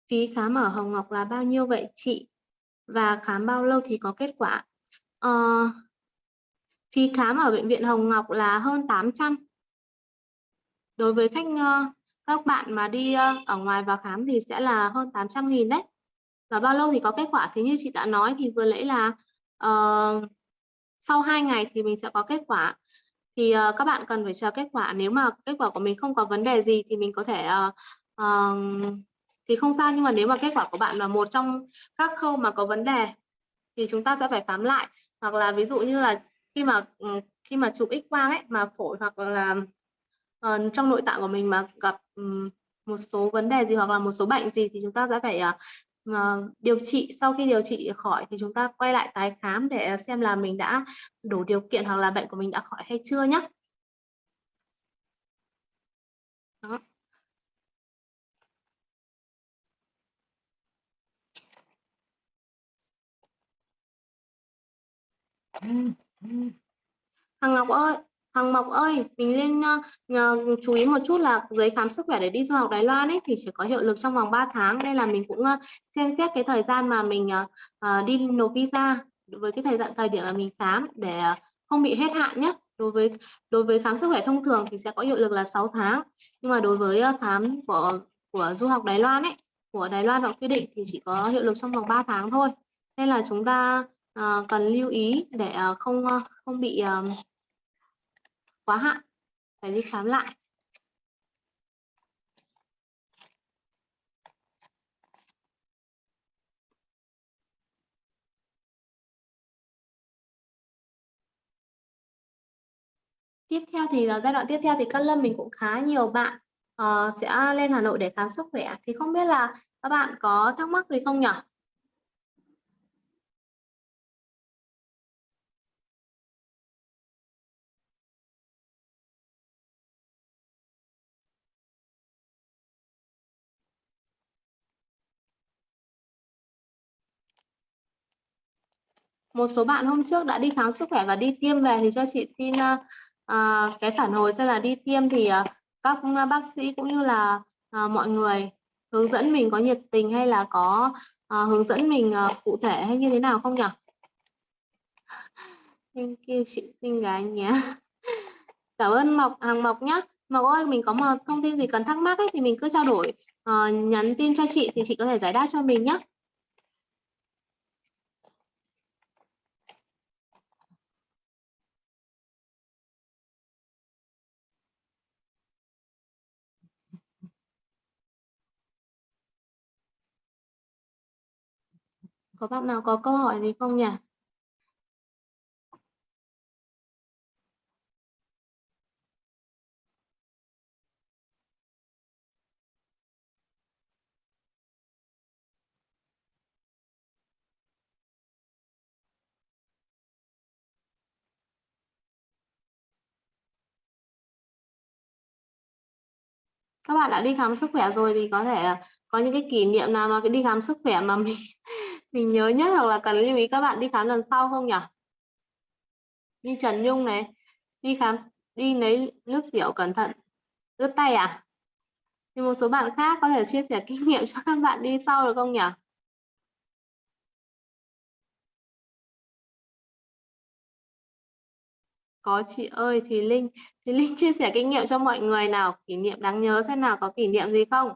Phí khám ở Hồng Ngọc là bao nhiêu vậy chị? Và khám bao lâu thì có kết quả? À, phí khám ở bệnh viện Hồng Ngọc là hơn 800 đối với khách ờ, các bạn mà đi ờ, ở ngoài vào khám thì sẽ là hơn 800 nghìn đấy. Và bao lâu thì có kết quả? Thì như chị đã nói thì vừa nãy là uh, sau 2 ngày thì mình sẽ có kết quả. Thì uh, các bạn cần phải chờ kết quả. Nếu mà kết quả của mình không có vấn đề gì thì mình có thể uh, uh, thì không sao nhưng mà nếu mà kết quả của bạn là một trong các khâu mà có vấn đề thì chúng ta sẽ phải khám lại. Hoặc là ví dụ như là khi mà khi mà chụp x quang ấy mà phổi hoặc là uh, trong nội tạng của mình mà gặp um, một số vấn đề gì hoặc là một số bệnh gì thì chúng ta sẽ phải uh, điều trị. Sau khi điều trị khỏi thì chúng ta quay lại tái khám để xem là mình đã đủ điều kiện hoặc là bệnh của mình đã khỏi hay chưa nhé đó. Hằng Ngọc ơi, Hằng Ngọc ơi, mình nên uh, ờ, chú ý một chút là giấy khám sức khỏe để đi du học Đài Loan ấy thì chỉ có hiệu lực trong vòng 3 tháng. Đây là mình cũng uh, xem xét cái thời gian mà mình uh, uh, đi nộp visa với cái thời gian thời điểm mà mình khám để uh, không bị hết hạn nhé. Đối với đối với khám sức khỏe thông thường thì sẽ có hiệu lực là 6 tháng. Nhưng mà đối với uh, khám của của du học Đài Loan ấy, của Đài Loan họ quy định thì chỉ có hiệu lực trong vòng 3 tháng thôi. Nên là chúng ta uh, cần lưu ý để uh, không uh, không bị uh, quá hạn. Phải đi khám lại. Tiếp theo thì là giai đoạn tiếp theo thì các Lâm mình cũng khá nhiều bạn uh, sẽ lên Hà Nội để khám sức khỏe. Thì không biết là các bạn có thắc mắc gì không nhỉ? Một số bạn hôm trước đã đi khám sức khỏe và đi tiêm về thì cho chị xin uh, cái phản hồi xem là đi tiêm thì uh, các bác sĩ cũng như là uh, mọi người hướng dẫn mình có nhiệt tình hay là có uh, hướng dẫn mình uh, cụ thể hay như thế nào không nhỉ? Thank you chị xinh gái nhé. Cảm ơn Mộc Hàng Mộc nhé. Mộc ơi, mình có một thông tin gì cần thắc mắc ấy, thì mình cứ trao đổi uh, nhắn tin cho chị thì chị có thể giải đáp cho mình nhé. Có bạn nào có câu hỏi gì không nhỉ? các bạn đã đi khám sức khỏe rồi thì có thể ờ, có những cái kỷ niệm nào mà cái đi khám sức khỏe mà mình mình nhớ nhất hoặc là cần lưu ý các bạn đi khám lần sau không nhỉ? Đi Trần Nhung này, đi khám, đi lấy nước tiểu cẩn thận ướt tay à? Thì một số bạn khác có thể chia sẻ kinh nghiệm cho các bạn đi sau được không nhỉ? Có chị ơi thì Linh thì Linh chia sẻ kinh nghiệm cho mọi người nào, kỷ niệm đáng nhớ xem nào có kỷ niệm gì không?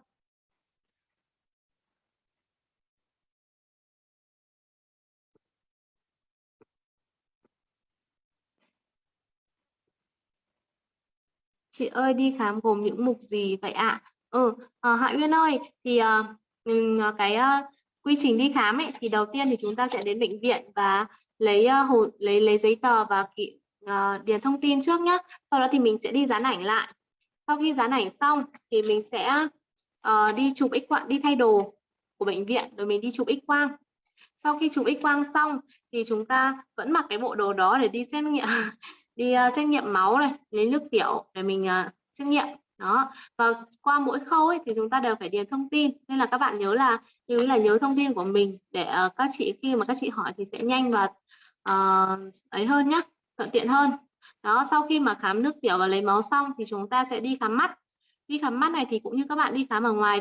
Chị ơi đi khám gồm những mục gì vậy ạ? Ừ à, Hạ Uyên ơi thì uh, cái uh, quy trình đi khám ấy thì đầu tiên thì chúng ta sẽ đến bệnh viện và lấy uh, hồ lấy lấy giấy tờ và kỹ, uh, điền thông tin trước nhé sau đó thì mình sẽ đi dán ảnh lại. Sau khi dán ảnh xong thì mình sẽ uh, đi chụp x quang đi thay đồ của bệnh viện rồi mình đi chụp x quang. Sau khi chụp x quang xong thì chúng ta vẫn mặc cái bộ đồ đó để đi xét nghiệm. đi uh, xét nghiệm máu này lấy nước tiểu để mình uh, xét nghiệm. Đó. Và qua mỗi khâu ấy thì chúng ta đều phải điền thông tin. Nên là các bạn nhớ là lưu ý là nhớ thông tin của mình để uh, các chị khi mà các chị hỏi thì sẽ nhanh và uh, ấy hơn nhé thuận tiện hơn. Đó sau khi mà khám nước tiểu và lấy máu xong thì chúng ta sẽ đi khám mắt. Đi khám mắt này thì cũng như các bạn đi khám ở ngoài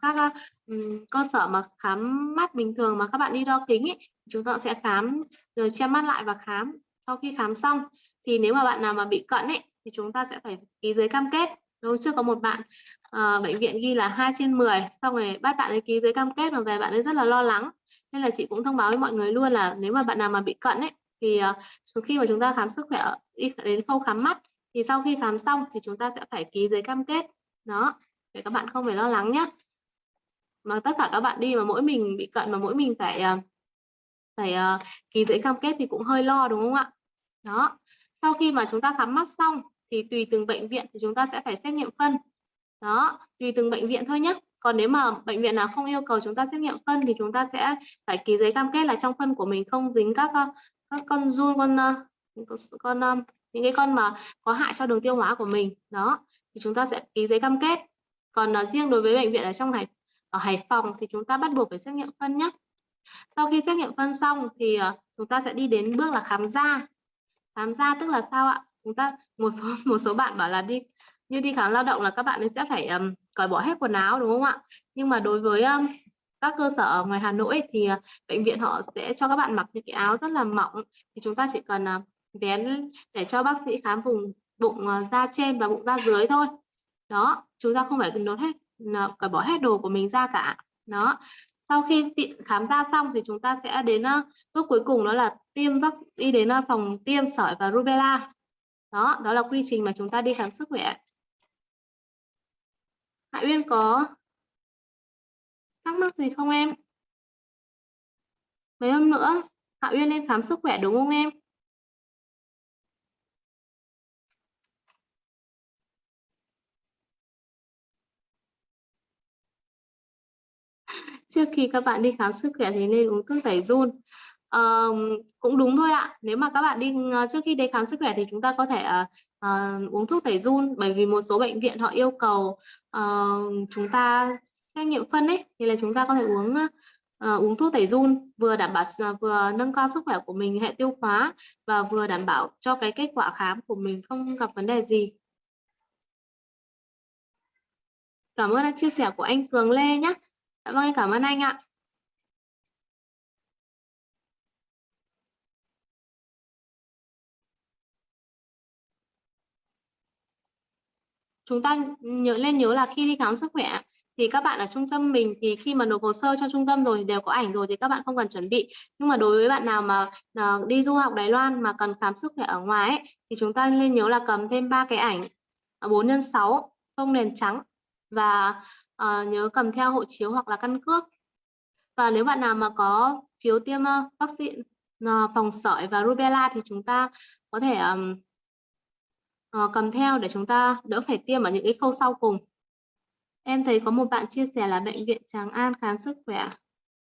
các um, cơ sở mà khám mắt bình thường mà các bạn đi đo kính ấy, chúng ta sẽ khám rồi che mắt lại và khám. Sau khi khám xong thì nếu mà bạn nào mà bị cận ấy thì chúng ta sẽ phải ký giấy cam kết. Hôm trước có một bạn à, bệnh viện ghi là 2 trên 10 xong rồi bắt bạn ấy ký giấy cam kết mà về bạn ấy rất là lo lắng. Nên là chị cũng thông báo với mọi người luôn là nếu mà bạn nào mà bị cận ấy thì uh, khi mà chúng ta khám sức khỏe đi đến khâu khám mắt thì sau khi khám xong thì chúng ta sẽ phải ký giấy cam kết. Đó để các bạn không phải lo lắng nhé mà tất cả các bạn đi mà mỗi mình bị cận mà mỗi mình phải uh, phải uh, ký giấy cam kết thì cũng hơi lo đúng không ạ? Đó sau khi mà chúng ta khám mắt xong thì tùy từng bệnh viện thì chúng ta sẽ phải xét nghiệm phân. Đó tùy từng bệnh viện thôi nhé còn nếu mà bệnh viện nào không yêu cầu chúng ta xét nghiệm phân thì chúng ta sẽ phải ký giấy cam kết là trong phân của mình không dính các ờ, các con run con ờ, con ờ, những cái con mà có hại cho đường tiêu hóa của mình. Đó thì chúng ta sẽ ký giấy cam kết. Còn uh, riêng đối với bệnh viện ở trong hải ở Hải Phòng thì chúng ta bắt buộc phải xét nghiệm phân nhé sau khi xét nghiệm phân xong thì uh, chúng ta sẽ đi đến bước là khám da khám da tức là sao ạ? Chúng ta một số một số bạn bảo là đi như đi khám lao động là các bạn ấy sẽ phải um, cởi bỏ hết quần áo đúng không ạ? Nhưng mà đối với um, các cơ sở ở ngoài Hà Nội thì uh, bệnh viện họ sẽ cho các bạn mặc những cái áo rất là mỏng. Thì chúng ta chỉ cần uh, vén để cho bác sĩ khám vùng bụng uh, da trên và bụng da dưới thôi. Đó chúng ta không phải cần đốt hết cởi bỏ hết đồ của mình ra cả. Đó sau khi khám da xong thì chúng ta sẽ đến bước cuối cùng đó là tiêm vắc, đi đến phòng tiêm sởi và rubella. Đó đó là quy trình mà chúng ta đi khám sức khỏe. Hạ Uyên có thắc mắc gì không em? Mấy hôm nữa, Hạ Uyên lên khám sức khỏe đúng không em? Trước khi các bạn đi khám sức khỏe thì nên uống thuốc tẩy run. À, cũng đúng thôi ạ. Nếu mà các bạn đi ờ, trước khi đi khám sức khỏe thì chúng ta có thể uh, uống thuốc tẩy run. Bởi vì một số bệnh viện họ yêu cầu uh, chúng ta xét nghiệm phân ấy thì là chúng ta có thể uống uh, uống thuốc tẩy run vừa đảm bảo uh, vừa nâng cao sức khỏe của mình hệ tiêu hóa và vừa đảm bảo cho cái kết quả khám của mình không gặp vấn đề gì. Cảm ơn chia sẻ của anh Cường Lê nhé dạ vâng cảm ơn anh ạ. Chúng ta nhớ lên nhớ là khi đi khám sức khỏe thì các bạn ở trung tâm mình thì khi mà nộp hồ sơ cho trung tâm rồi đều có ảnh rồi thì các bạn không cần chuẩn bị. Nhưng mà đối với bạn nào mà uh, đi du học Đài Loan mà cần khám sức khỏe ở ngoài ấy, thì chúng ta nên nhớ là cầm thêm ba cái ảnh 4 x 6 không nền trắng và uh, nhớ cầm theo hộ chiếu hoặc là căn cước. Và nếu bạn nào mà có phiếu tiêm uh, vaccine uh, phòng sởi và rubella thì chúng ta có thể um, uh, cầm theo để chúng ta đỡ phải tiêm ở những cái khâu sau cùng. Em thấy có một bạn chia sẻ là bệnh viện Tràng An khám sức khỏe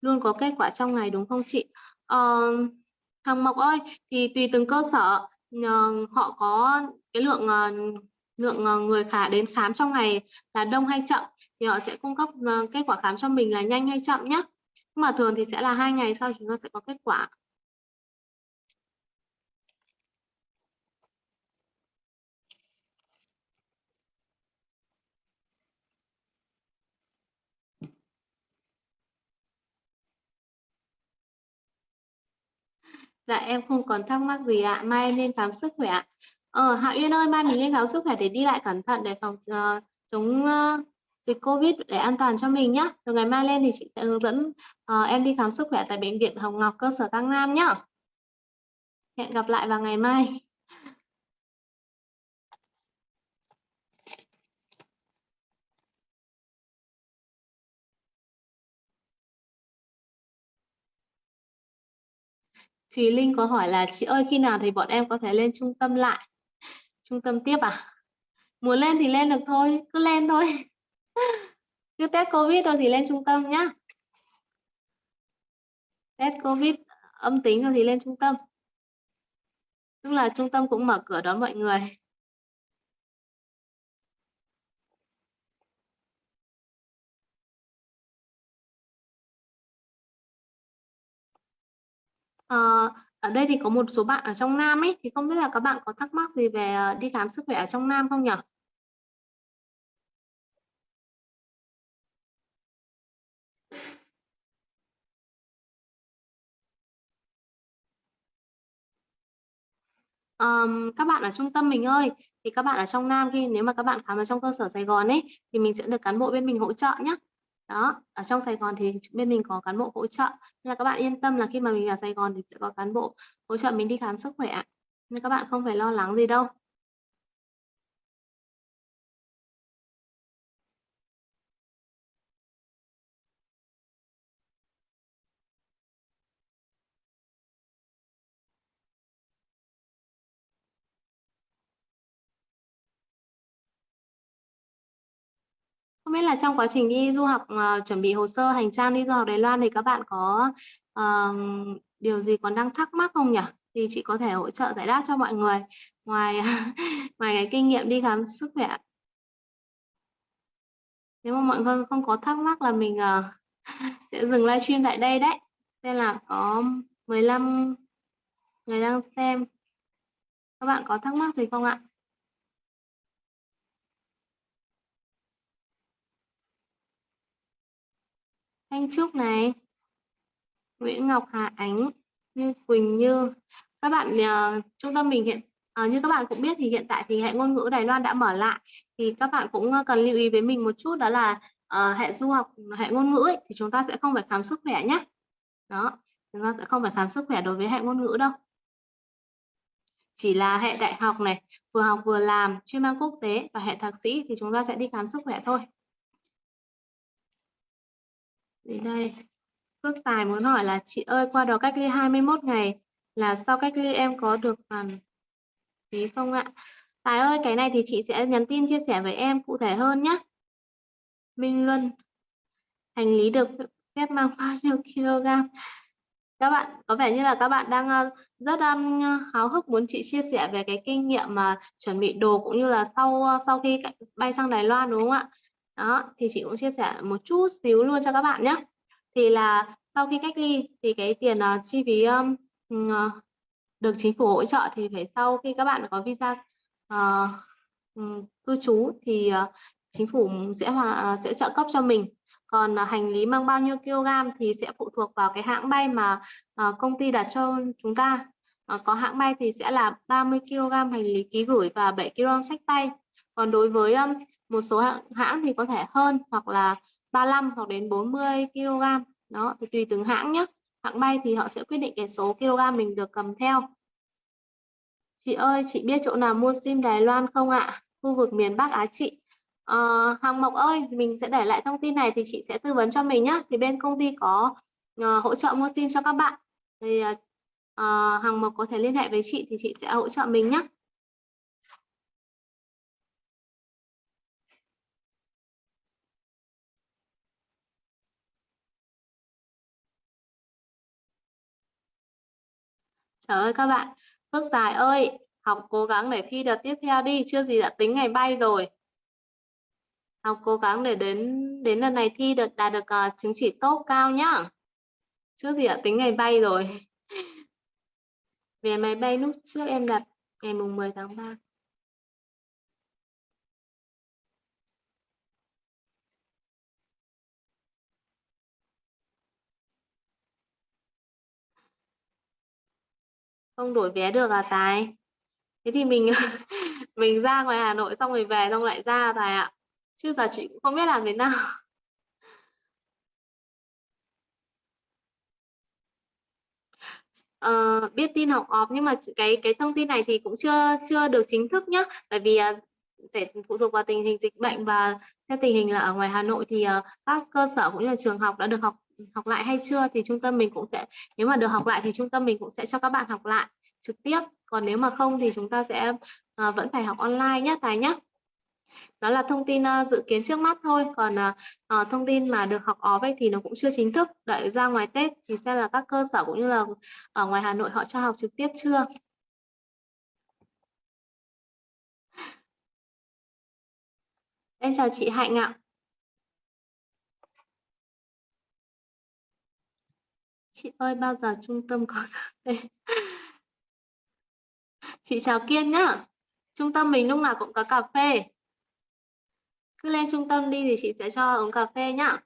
luôn có kết quả trong ngày đúng không chị? Uh, Hằng Mộc ơi thì tùy từng cơ sở uh, họ có cái lượng uh, lượng người khả đến khám trong ngày là đông hay chậm? Thì họ sẽ cung cấp ờ, kết quả khám cho mình là nhanh hay chậm nhé nhưng mà thường thì sẽ là hai ngày sau chúng ta sẽ có kết quả Dạ em không còn thắc mắc gì ạ. Mai em lên khám sức khỏe. Ờ, Hạ Uyên ơi, mai mình lên khám sức khỏe để đi lại cẩn thận để phòng uh, chống uh, dịch Covid để an toàn cho mình nhé. Từ ngày mai lên thì chị sẽ hướng dẫn uh, em đi khám sức khỏe tại bệnh viện Hồng Ngọc cơ sở Cang Nam nhé. Hẹn gặp lại vào ngày mai. Thùy Linh có hỏi là chị ơi khi nào thì bọn em có thể lên trung tâm lại trung tâm tiếp à muốn lên thì lên được thôi cứ lên thôi cứ test covid thôi thì lên trung tâm nhá. Test covid âm tính rồi thì lên trung tâm. Tức là trung tâm cũng mở cửa đón mọi người. À, ở đây thì có một số bạn ở trong Nam ấy thì không biết là các bạn có thắc mắc gì về ờ, đi khám sức khỏe ở trong Nam không nhỉ? Um, các bạn ở trung tâm mình ơi thì các bạn ở trong Nam khi nếu mà các bạn khám ở trong cơ sở Sài Gòn ấy thì mình sẽ được cán bộ bên mình hỗ trợ nhé đó ở trong Sài Gòn thì bên mình có cán bộ hỗ trợ. Nên là các bạn yên tâm là khi mà mình vào Sài Gòn thì sẽ có cán bộ hỗ trợ mình đi khám sức khỏe nên các bạn không phải lo lắng gì đâu. Biết là trong quá trình đi du học uh, chuẩn bị hồ sơ hành trang đi du học Đài Loan thì các bạn có uh, điều gì còn đang thắc mắc không nhỉ? Thì chị có thể hỗ trợ giải đáp cho mọi người ngoài ngoài cái kinh nghiệm đi khám sức khỏe. Nếu mà mọi người không có thắc mắc là mình uh, sẽ dừng livestream tại đây đấy. Nên là có 15 người đang xem. Các bạn có thắc mắc gì không ạ? Thanh Trúc này, Nguyễn Ngọc Hà Ánh, Như Quỳnh Như. Các bạn uh, trung tâm mình hiện uh, như các bạn cũng biết thì hiện tại thì hệ ngôn ngữ Đài Loan đã mở lại thì các bạn cũng ờ, cần lưu ý với mình một chút đó là uh, hệ du học hệ ngôn ngữ ấy, thì chúng ta sẽ không phải khám sức khỏe nhé. Đó, chúng ta sẽ không phải khám sức khỏe đối với hệ ngôn ngữ đâu. Chỉ là hệ đại học này, vừa học vừa làm, chuyên mang quốc tế và hệ thạc sĩ thì chúng ta sẽ đi khám sức khỏe thôi. Đến đây. Phước Tài muốn hỏi là chị ơi qua đó cách ly 21 ngày là sau cách ly em có được hoàn phí không ạ? Tài ơi cái này thì chị sẽ nhắn tin chia sẻ với em cụ thể hơn nhé. Minh Luân hành lý được phép mang bao nhiêu kg các bạn có vẻ như là các bạn đang à, rất um, háo hức muốn chị chia sẻ về cái kinh nghiệm mà chuẩn bị đồ cũng như là sau à, sau khi bay sang Đài Loan đúng không ạ đó thì chị cũng chia sẻ một chút xíu luôn cho các bạn nhé. Thì là sau khi cách ly thì cái tiền uh, chi phí um, uh, được chính phủ hỗ trợ thì phải sau khi các bạn có visa uh, cư trú thì uh, chính phủ sẽ hòa, sẽ trợ cấp cho mình. Còn uh, hành lý mang bao nhiêu kg thì sẽ phụ thuộc vào cái hãng bay mà uh, công ty đặt cho chúng ta. Uh, có hãng bay thì sẽ là 30 kg hành lý ký gửi và 7 kg sách tay. Còn đối với um, một số hãng, thì có thể hơn hoặc là 35 hoặc đến 40 kg đó thì tùy từng hãng nhé. Hãng bay thì họ sẽ quyết định cái số kg mình được cầm theo. Chị ơi chị biết chỗ nào mua sim Đài Loan không ạ? Khu vực miền Bắc Á chị. À, Hằng Mộc ơi mình sẽ để lại thông tin này thì chị sẽ tư vấn cho mình nhé. Thì bên công ty có uh, hỗ trợ mua sim cho các bạn. Thì uh, Hằng Mộc có thể liên hệ với chị thì chị sẽ hỗ trợ mình nhé. Trời ơi các bạn, Phước Tài ơi, học cố gắng để thi đợt tiếp theo đi, chưa gì đã tính ngày bay rồi. Học cố gắng để đến đến lần này thi được đạt được uh, chứng chỉ tốt cao nhá. Chưa gì đã tính ngày bay rồi. Về máy bay lúc trước em đặt ngày mùng 10 tháng 3. Không đổi vé được à tài? Thế thì mình mình ra ngoài Hà Nội xong rồi về xong lại ra tài ạ. Chứ giờ chị cũng không biết làm thế nào. Uh, biết tin học off nhưng mà cái cái thông tin này thì cũng chưa chưa được chính thức nhé bởi vì uh, phải phụ thuộc vào tình hình dịch bệnh và theo tình hình là ở ngoài Hà Nội thì uh, các cơ sở cũng như là trường học đã được học học lại hay chưa thì trung tâm mình cũng sẽ nếu mà được học lại thì trung tâm mình cũng sẽ cho các bạn học lại trực tiếp. Còn nếu mà không thì chúng ta sẽ uh, vẫn phải học online nhé Tài nhé đó là thông tin uh, dự kiến trước mắt thôi. Còn uh, uh, thông tin mà được học ó vậy thì nó cũng chưa chính thức đợi ra ngoài Tết thì sẽ là các cơ sở cũng như là ở ngoài Hà Nội họ cho học trực tiếp chưa? Em chào chị Hạnh ạ. Chị ơi, bao giờ trung tâm có cà phê? Chị chào Kiên nhá. Trung tâm mình lúc nào cũng có cà phê. Cứ lên trung tâm đi thì chị sẽ cho uống cà phê nhá.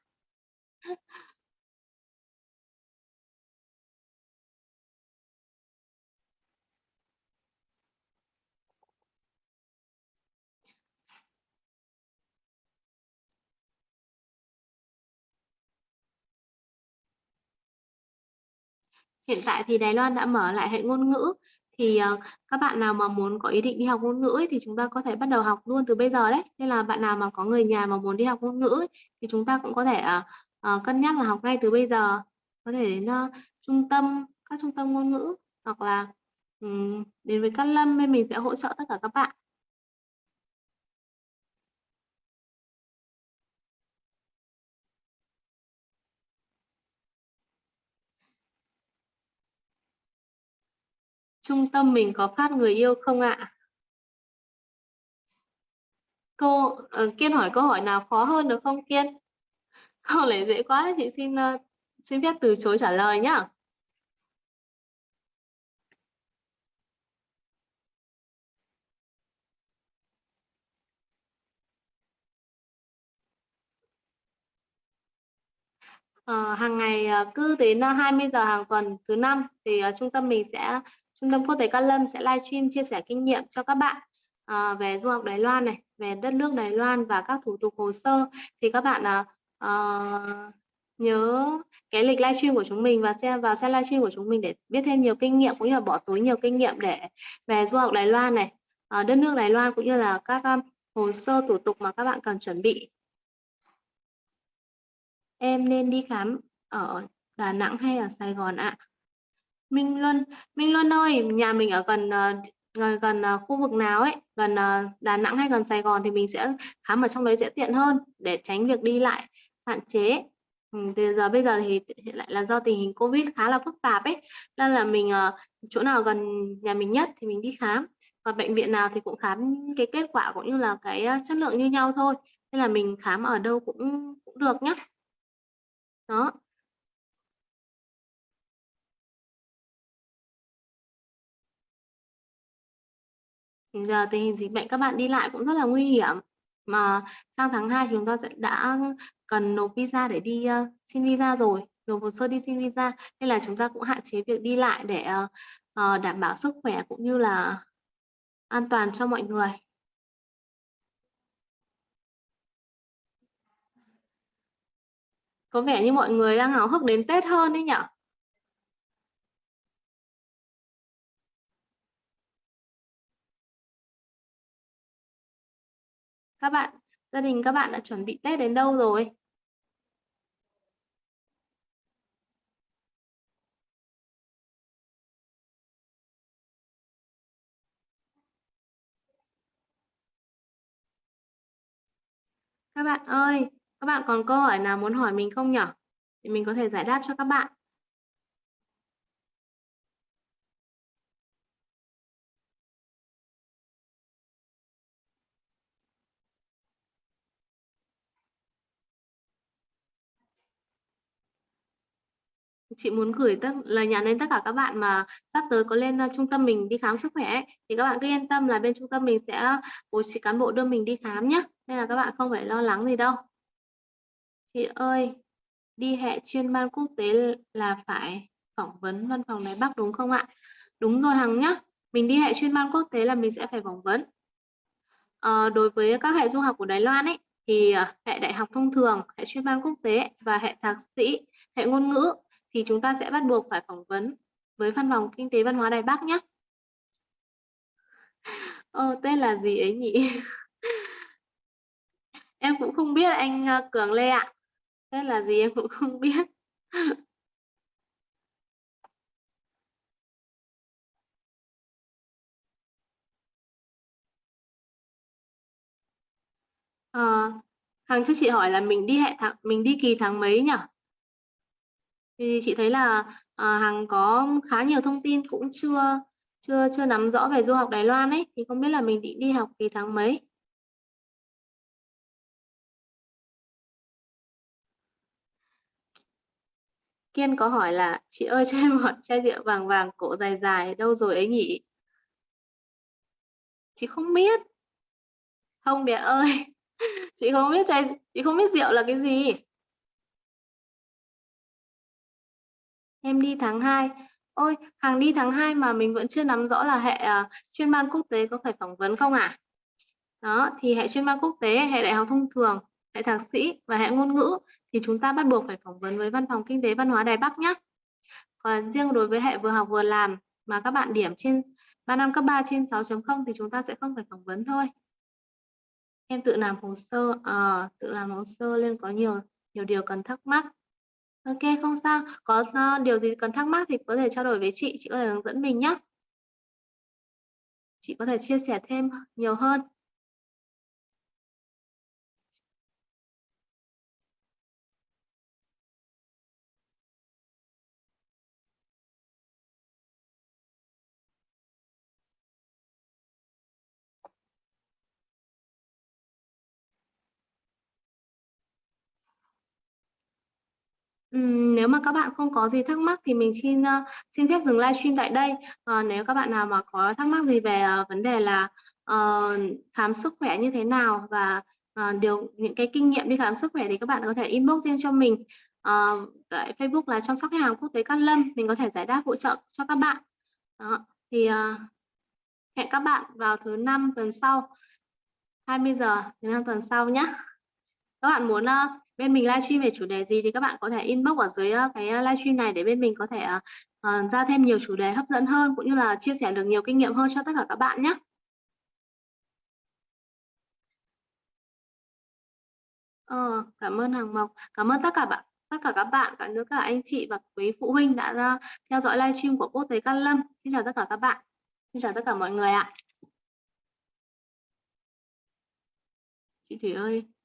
Hiện tại thì Đài Loan đã mở lại hệ ngôn ngữ. Thì uh, các bạn nào mà muốn có ý định đi học ngôn ngữ ấy, thì chúng ta có thể bắt đầu học luôn từ bây giờ đấy. Nên là bạn nào mà có người nhà mà muốn đi học ngôn ngữ ấy, thì chúng ta cũng có thể uh, uh, cân nhắc là học ngay từ bây giờ. Có thể đến uh, trung tâm các trung tâm ngôn ngữ hoặc là um, đến với Cát Lâm bên mình sẽ hỗ trợ tất cả các bạn. Trung tâm mình có phát người yêu không ạ? Cô uh, ờ, Kiên hỏi câu hỏi nào khó hơn được không Kiên? Câu này dễ quá, chị xin uh, xin phép từ chối trả lời nhá. À, hàng ngày cứ đến 20 giờ hàng tuần thứ năm thì uh, trung tâm mình sẽ Trung tâm Quốc tế Cát Lâm sẽ livestream chia sẻ kinh nghiệm cho các bạn à, về du học Đài Loan này, về đất nước Đài Loan và các thủ tục hồ sơ. Thì các bạn à, à, nhớ cái lịch livestream của chúng mình và xem vào xem livestream của chúng mình để biết thêm nhiều kinh nghiệm cũng như là bỏ túi nhiều kinh nghiệm để về du học Đài Loan này, à, đất nước Đài Loan cũng như là các um, hồ sơ thủ tục mà các bạn cần chuẩn bị. Em nên đi khám ở Đà Nẵng hay ở Sài Gòn ạ? À? Minh Luân, Minh Luân ơi, nhà mình ở gần ờ, gần gần khu vực nào ấy, gần ờ, Đà Nẵng hay gần Sài Gòn thì mình sẽ khám ở trong đấy sẽ tiện hơn để tránh việc đi lại hạn chế. Ừ, từ giờ bây giờ thì hiện lại là do tình hình Covid khá là phức tạp ấy, nên là mình, chỗ nào gần nhà mình nhất thì mình đi khám, còn bệnh viện nào thì cũng khám cái kết quả cũng như là cái, chất lượng như nhau thôi, nên là mình khám ở đâu cũng cũng được nhá. Đó. Hiện giờ tình hình dịch bệnh các bạn đi lại cũng rất là nguy hiểm, mà sang tháng 2 chúng ta sẽ đã cần nộp visa để đi, uh, xin visa rồi, nộp hồ sơ đi xin visa, nên là chúng ta cũng hạn chế việc đi lại để, uh, đảm bảo sức khỏe cũng như là an toàn cho mọi người. Có vẻ như mọi người đang háo hức đến Tết hơn đấy nhỉ? Các bạn gia đình các bạn đã chuẩn bị Tết đến đâu rồi? Các bạn ơi, các bạn còn câu hỏi nào muốn hỏi mình không nhỉ? Thì mình có thể giải đáp cho các bạn. Chị muốn gửi tất lời nhắn đến tất cả các bạn mà sắp tới có lên, uh, trung tâm mình đi khám sức khỏe ấy, thì các bạn cứ yên tâm là bên trung tâm mình sẽ bố trí cán bộ đưa mình đi khám nhé nên là các bạn không phải lo lắng gì đâu. Chị ơi, đi hệ chuyên ban quốc tế là phải phỏng vấn văn phòng Đài Bắc đúng không ạ? Đúng rồi Hằng nhá, mình đi hệ chuyên ban quốc tế là mình sẽ phải phỏng vấn. à, đối với các hệ du học của Đài Loan ấy, thì, ờ, hệ đại học thông thường, hệ chuyên ban quốc tế và hệ thạc sĩ, hệ ngôn ngữ thì chúng ta sẽ bắt buộc phải phỏng vấn với văn phòng kinh tế văn hóa Đài Bắc nhé Ờ, tên là gì ấy nhỉ? Em cũng không biết anh, ờ, Cường Lê ạ. Tên là gì em cũng không biết. Ờ, à, Hằng cho chị hỏi là mình đi hệ tháng mình đi kỳ tháng mấy nhỉ? Vì chị thấy là, à, Hằng có khá nhiều thông tin cũng chưa chưa chưa nắm rõ về du học Đài Loan ấy, thì không biết là mình định đi học kỳ tháng mấy? Kiên có hỏi là "Chị ơi cho em một chai rượu vàng vàng cổ dài dài đâu rồi ấy nhỉ?" Chị không biết. Không bé ơi, chị không biết chai chị không biết rượu là cái gì. Em đi tháng 2. Ôi, hàng đi tháng 2 mà mình vẫn chưa nắm rõ là hệ, uh, chuyên ban quốc tế có phải phỏng vấn không ạ? À? Đó, thì hệ chuyên ban quốc tế, hệ đại học thông thường, hệ thạc sĩ và hệ ngôn ngữ thì chúng ta bắt buộc phải phỏng vấn với văn phòng kinh tế văn hóa Đài Bắc nhé. Còn riêng đối với hệ vừa học vừa làm mà các bạn điểm trên 3 năm cấp 3 trên 6.0 thì chúng ta sẽ không phải phỏng vấn thôi. Em tự làm hồ sơ, à, tự làm hồ sơ nên có nhiều nhiều điều cần thắc mắc. OK, không sao. Có, uh, điều gì cần thắc mắc thì có thể trao đổi với chị, chị có thể hướng dẫn mình nhé. Chị có thể chia sẻ thêm nhiều hơn. Nếu mà các bạn không có gì thắc mắc thì mình xin, xin phép dừng livestream tại đây. Ờ, nếu các bạn nào mà có thắc mắc gì về, uh, vấn đề là, uh, khám sức khỏe như thế nào và, uh, điều những cái kinh nghiệm đi khám sức khỏe thì các bạn có thể inbox riêng cho mình, uh, tại Facebook là chăm sóc khách hàng quốc tế Cát Lâm, mình có thể giải đáp hỗ trợ cho các bạn. Đó, thì, uh, hẹn các bạn vào thứ Năm tuần sau, 20 giờ thứ Năm tuần sau nhé. Các bạn muốn, uh, bên mình livestream về chủ đề gì thì các bạn có thể inbox ở dưới, ờ, cái, ờ, livestream này để bên mình có thể, uh, ra thêm nhiều chủ đề hấp dẫn hơn, cũng như là chia sẻ được nhiều kinh nghiệm hơn cho tất cả các bạn nhé. Ờ, cảm ơn hàng Mộc. Cảm ơn tất cả bạn tất cả các bạn, cả nữa cả anh chị và quý phụ huynh đã ra theo dõi livestream của Quốc tế Cát Lâm. Xin chào tất cả các bạn. Xin chào tất cả mọi người ạ. Chị Thủy ơi.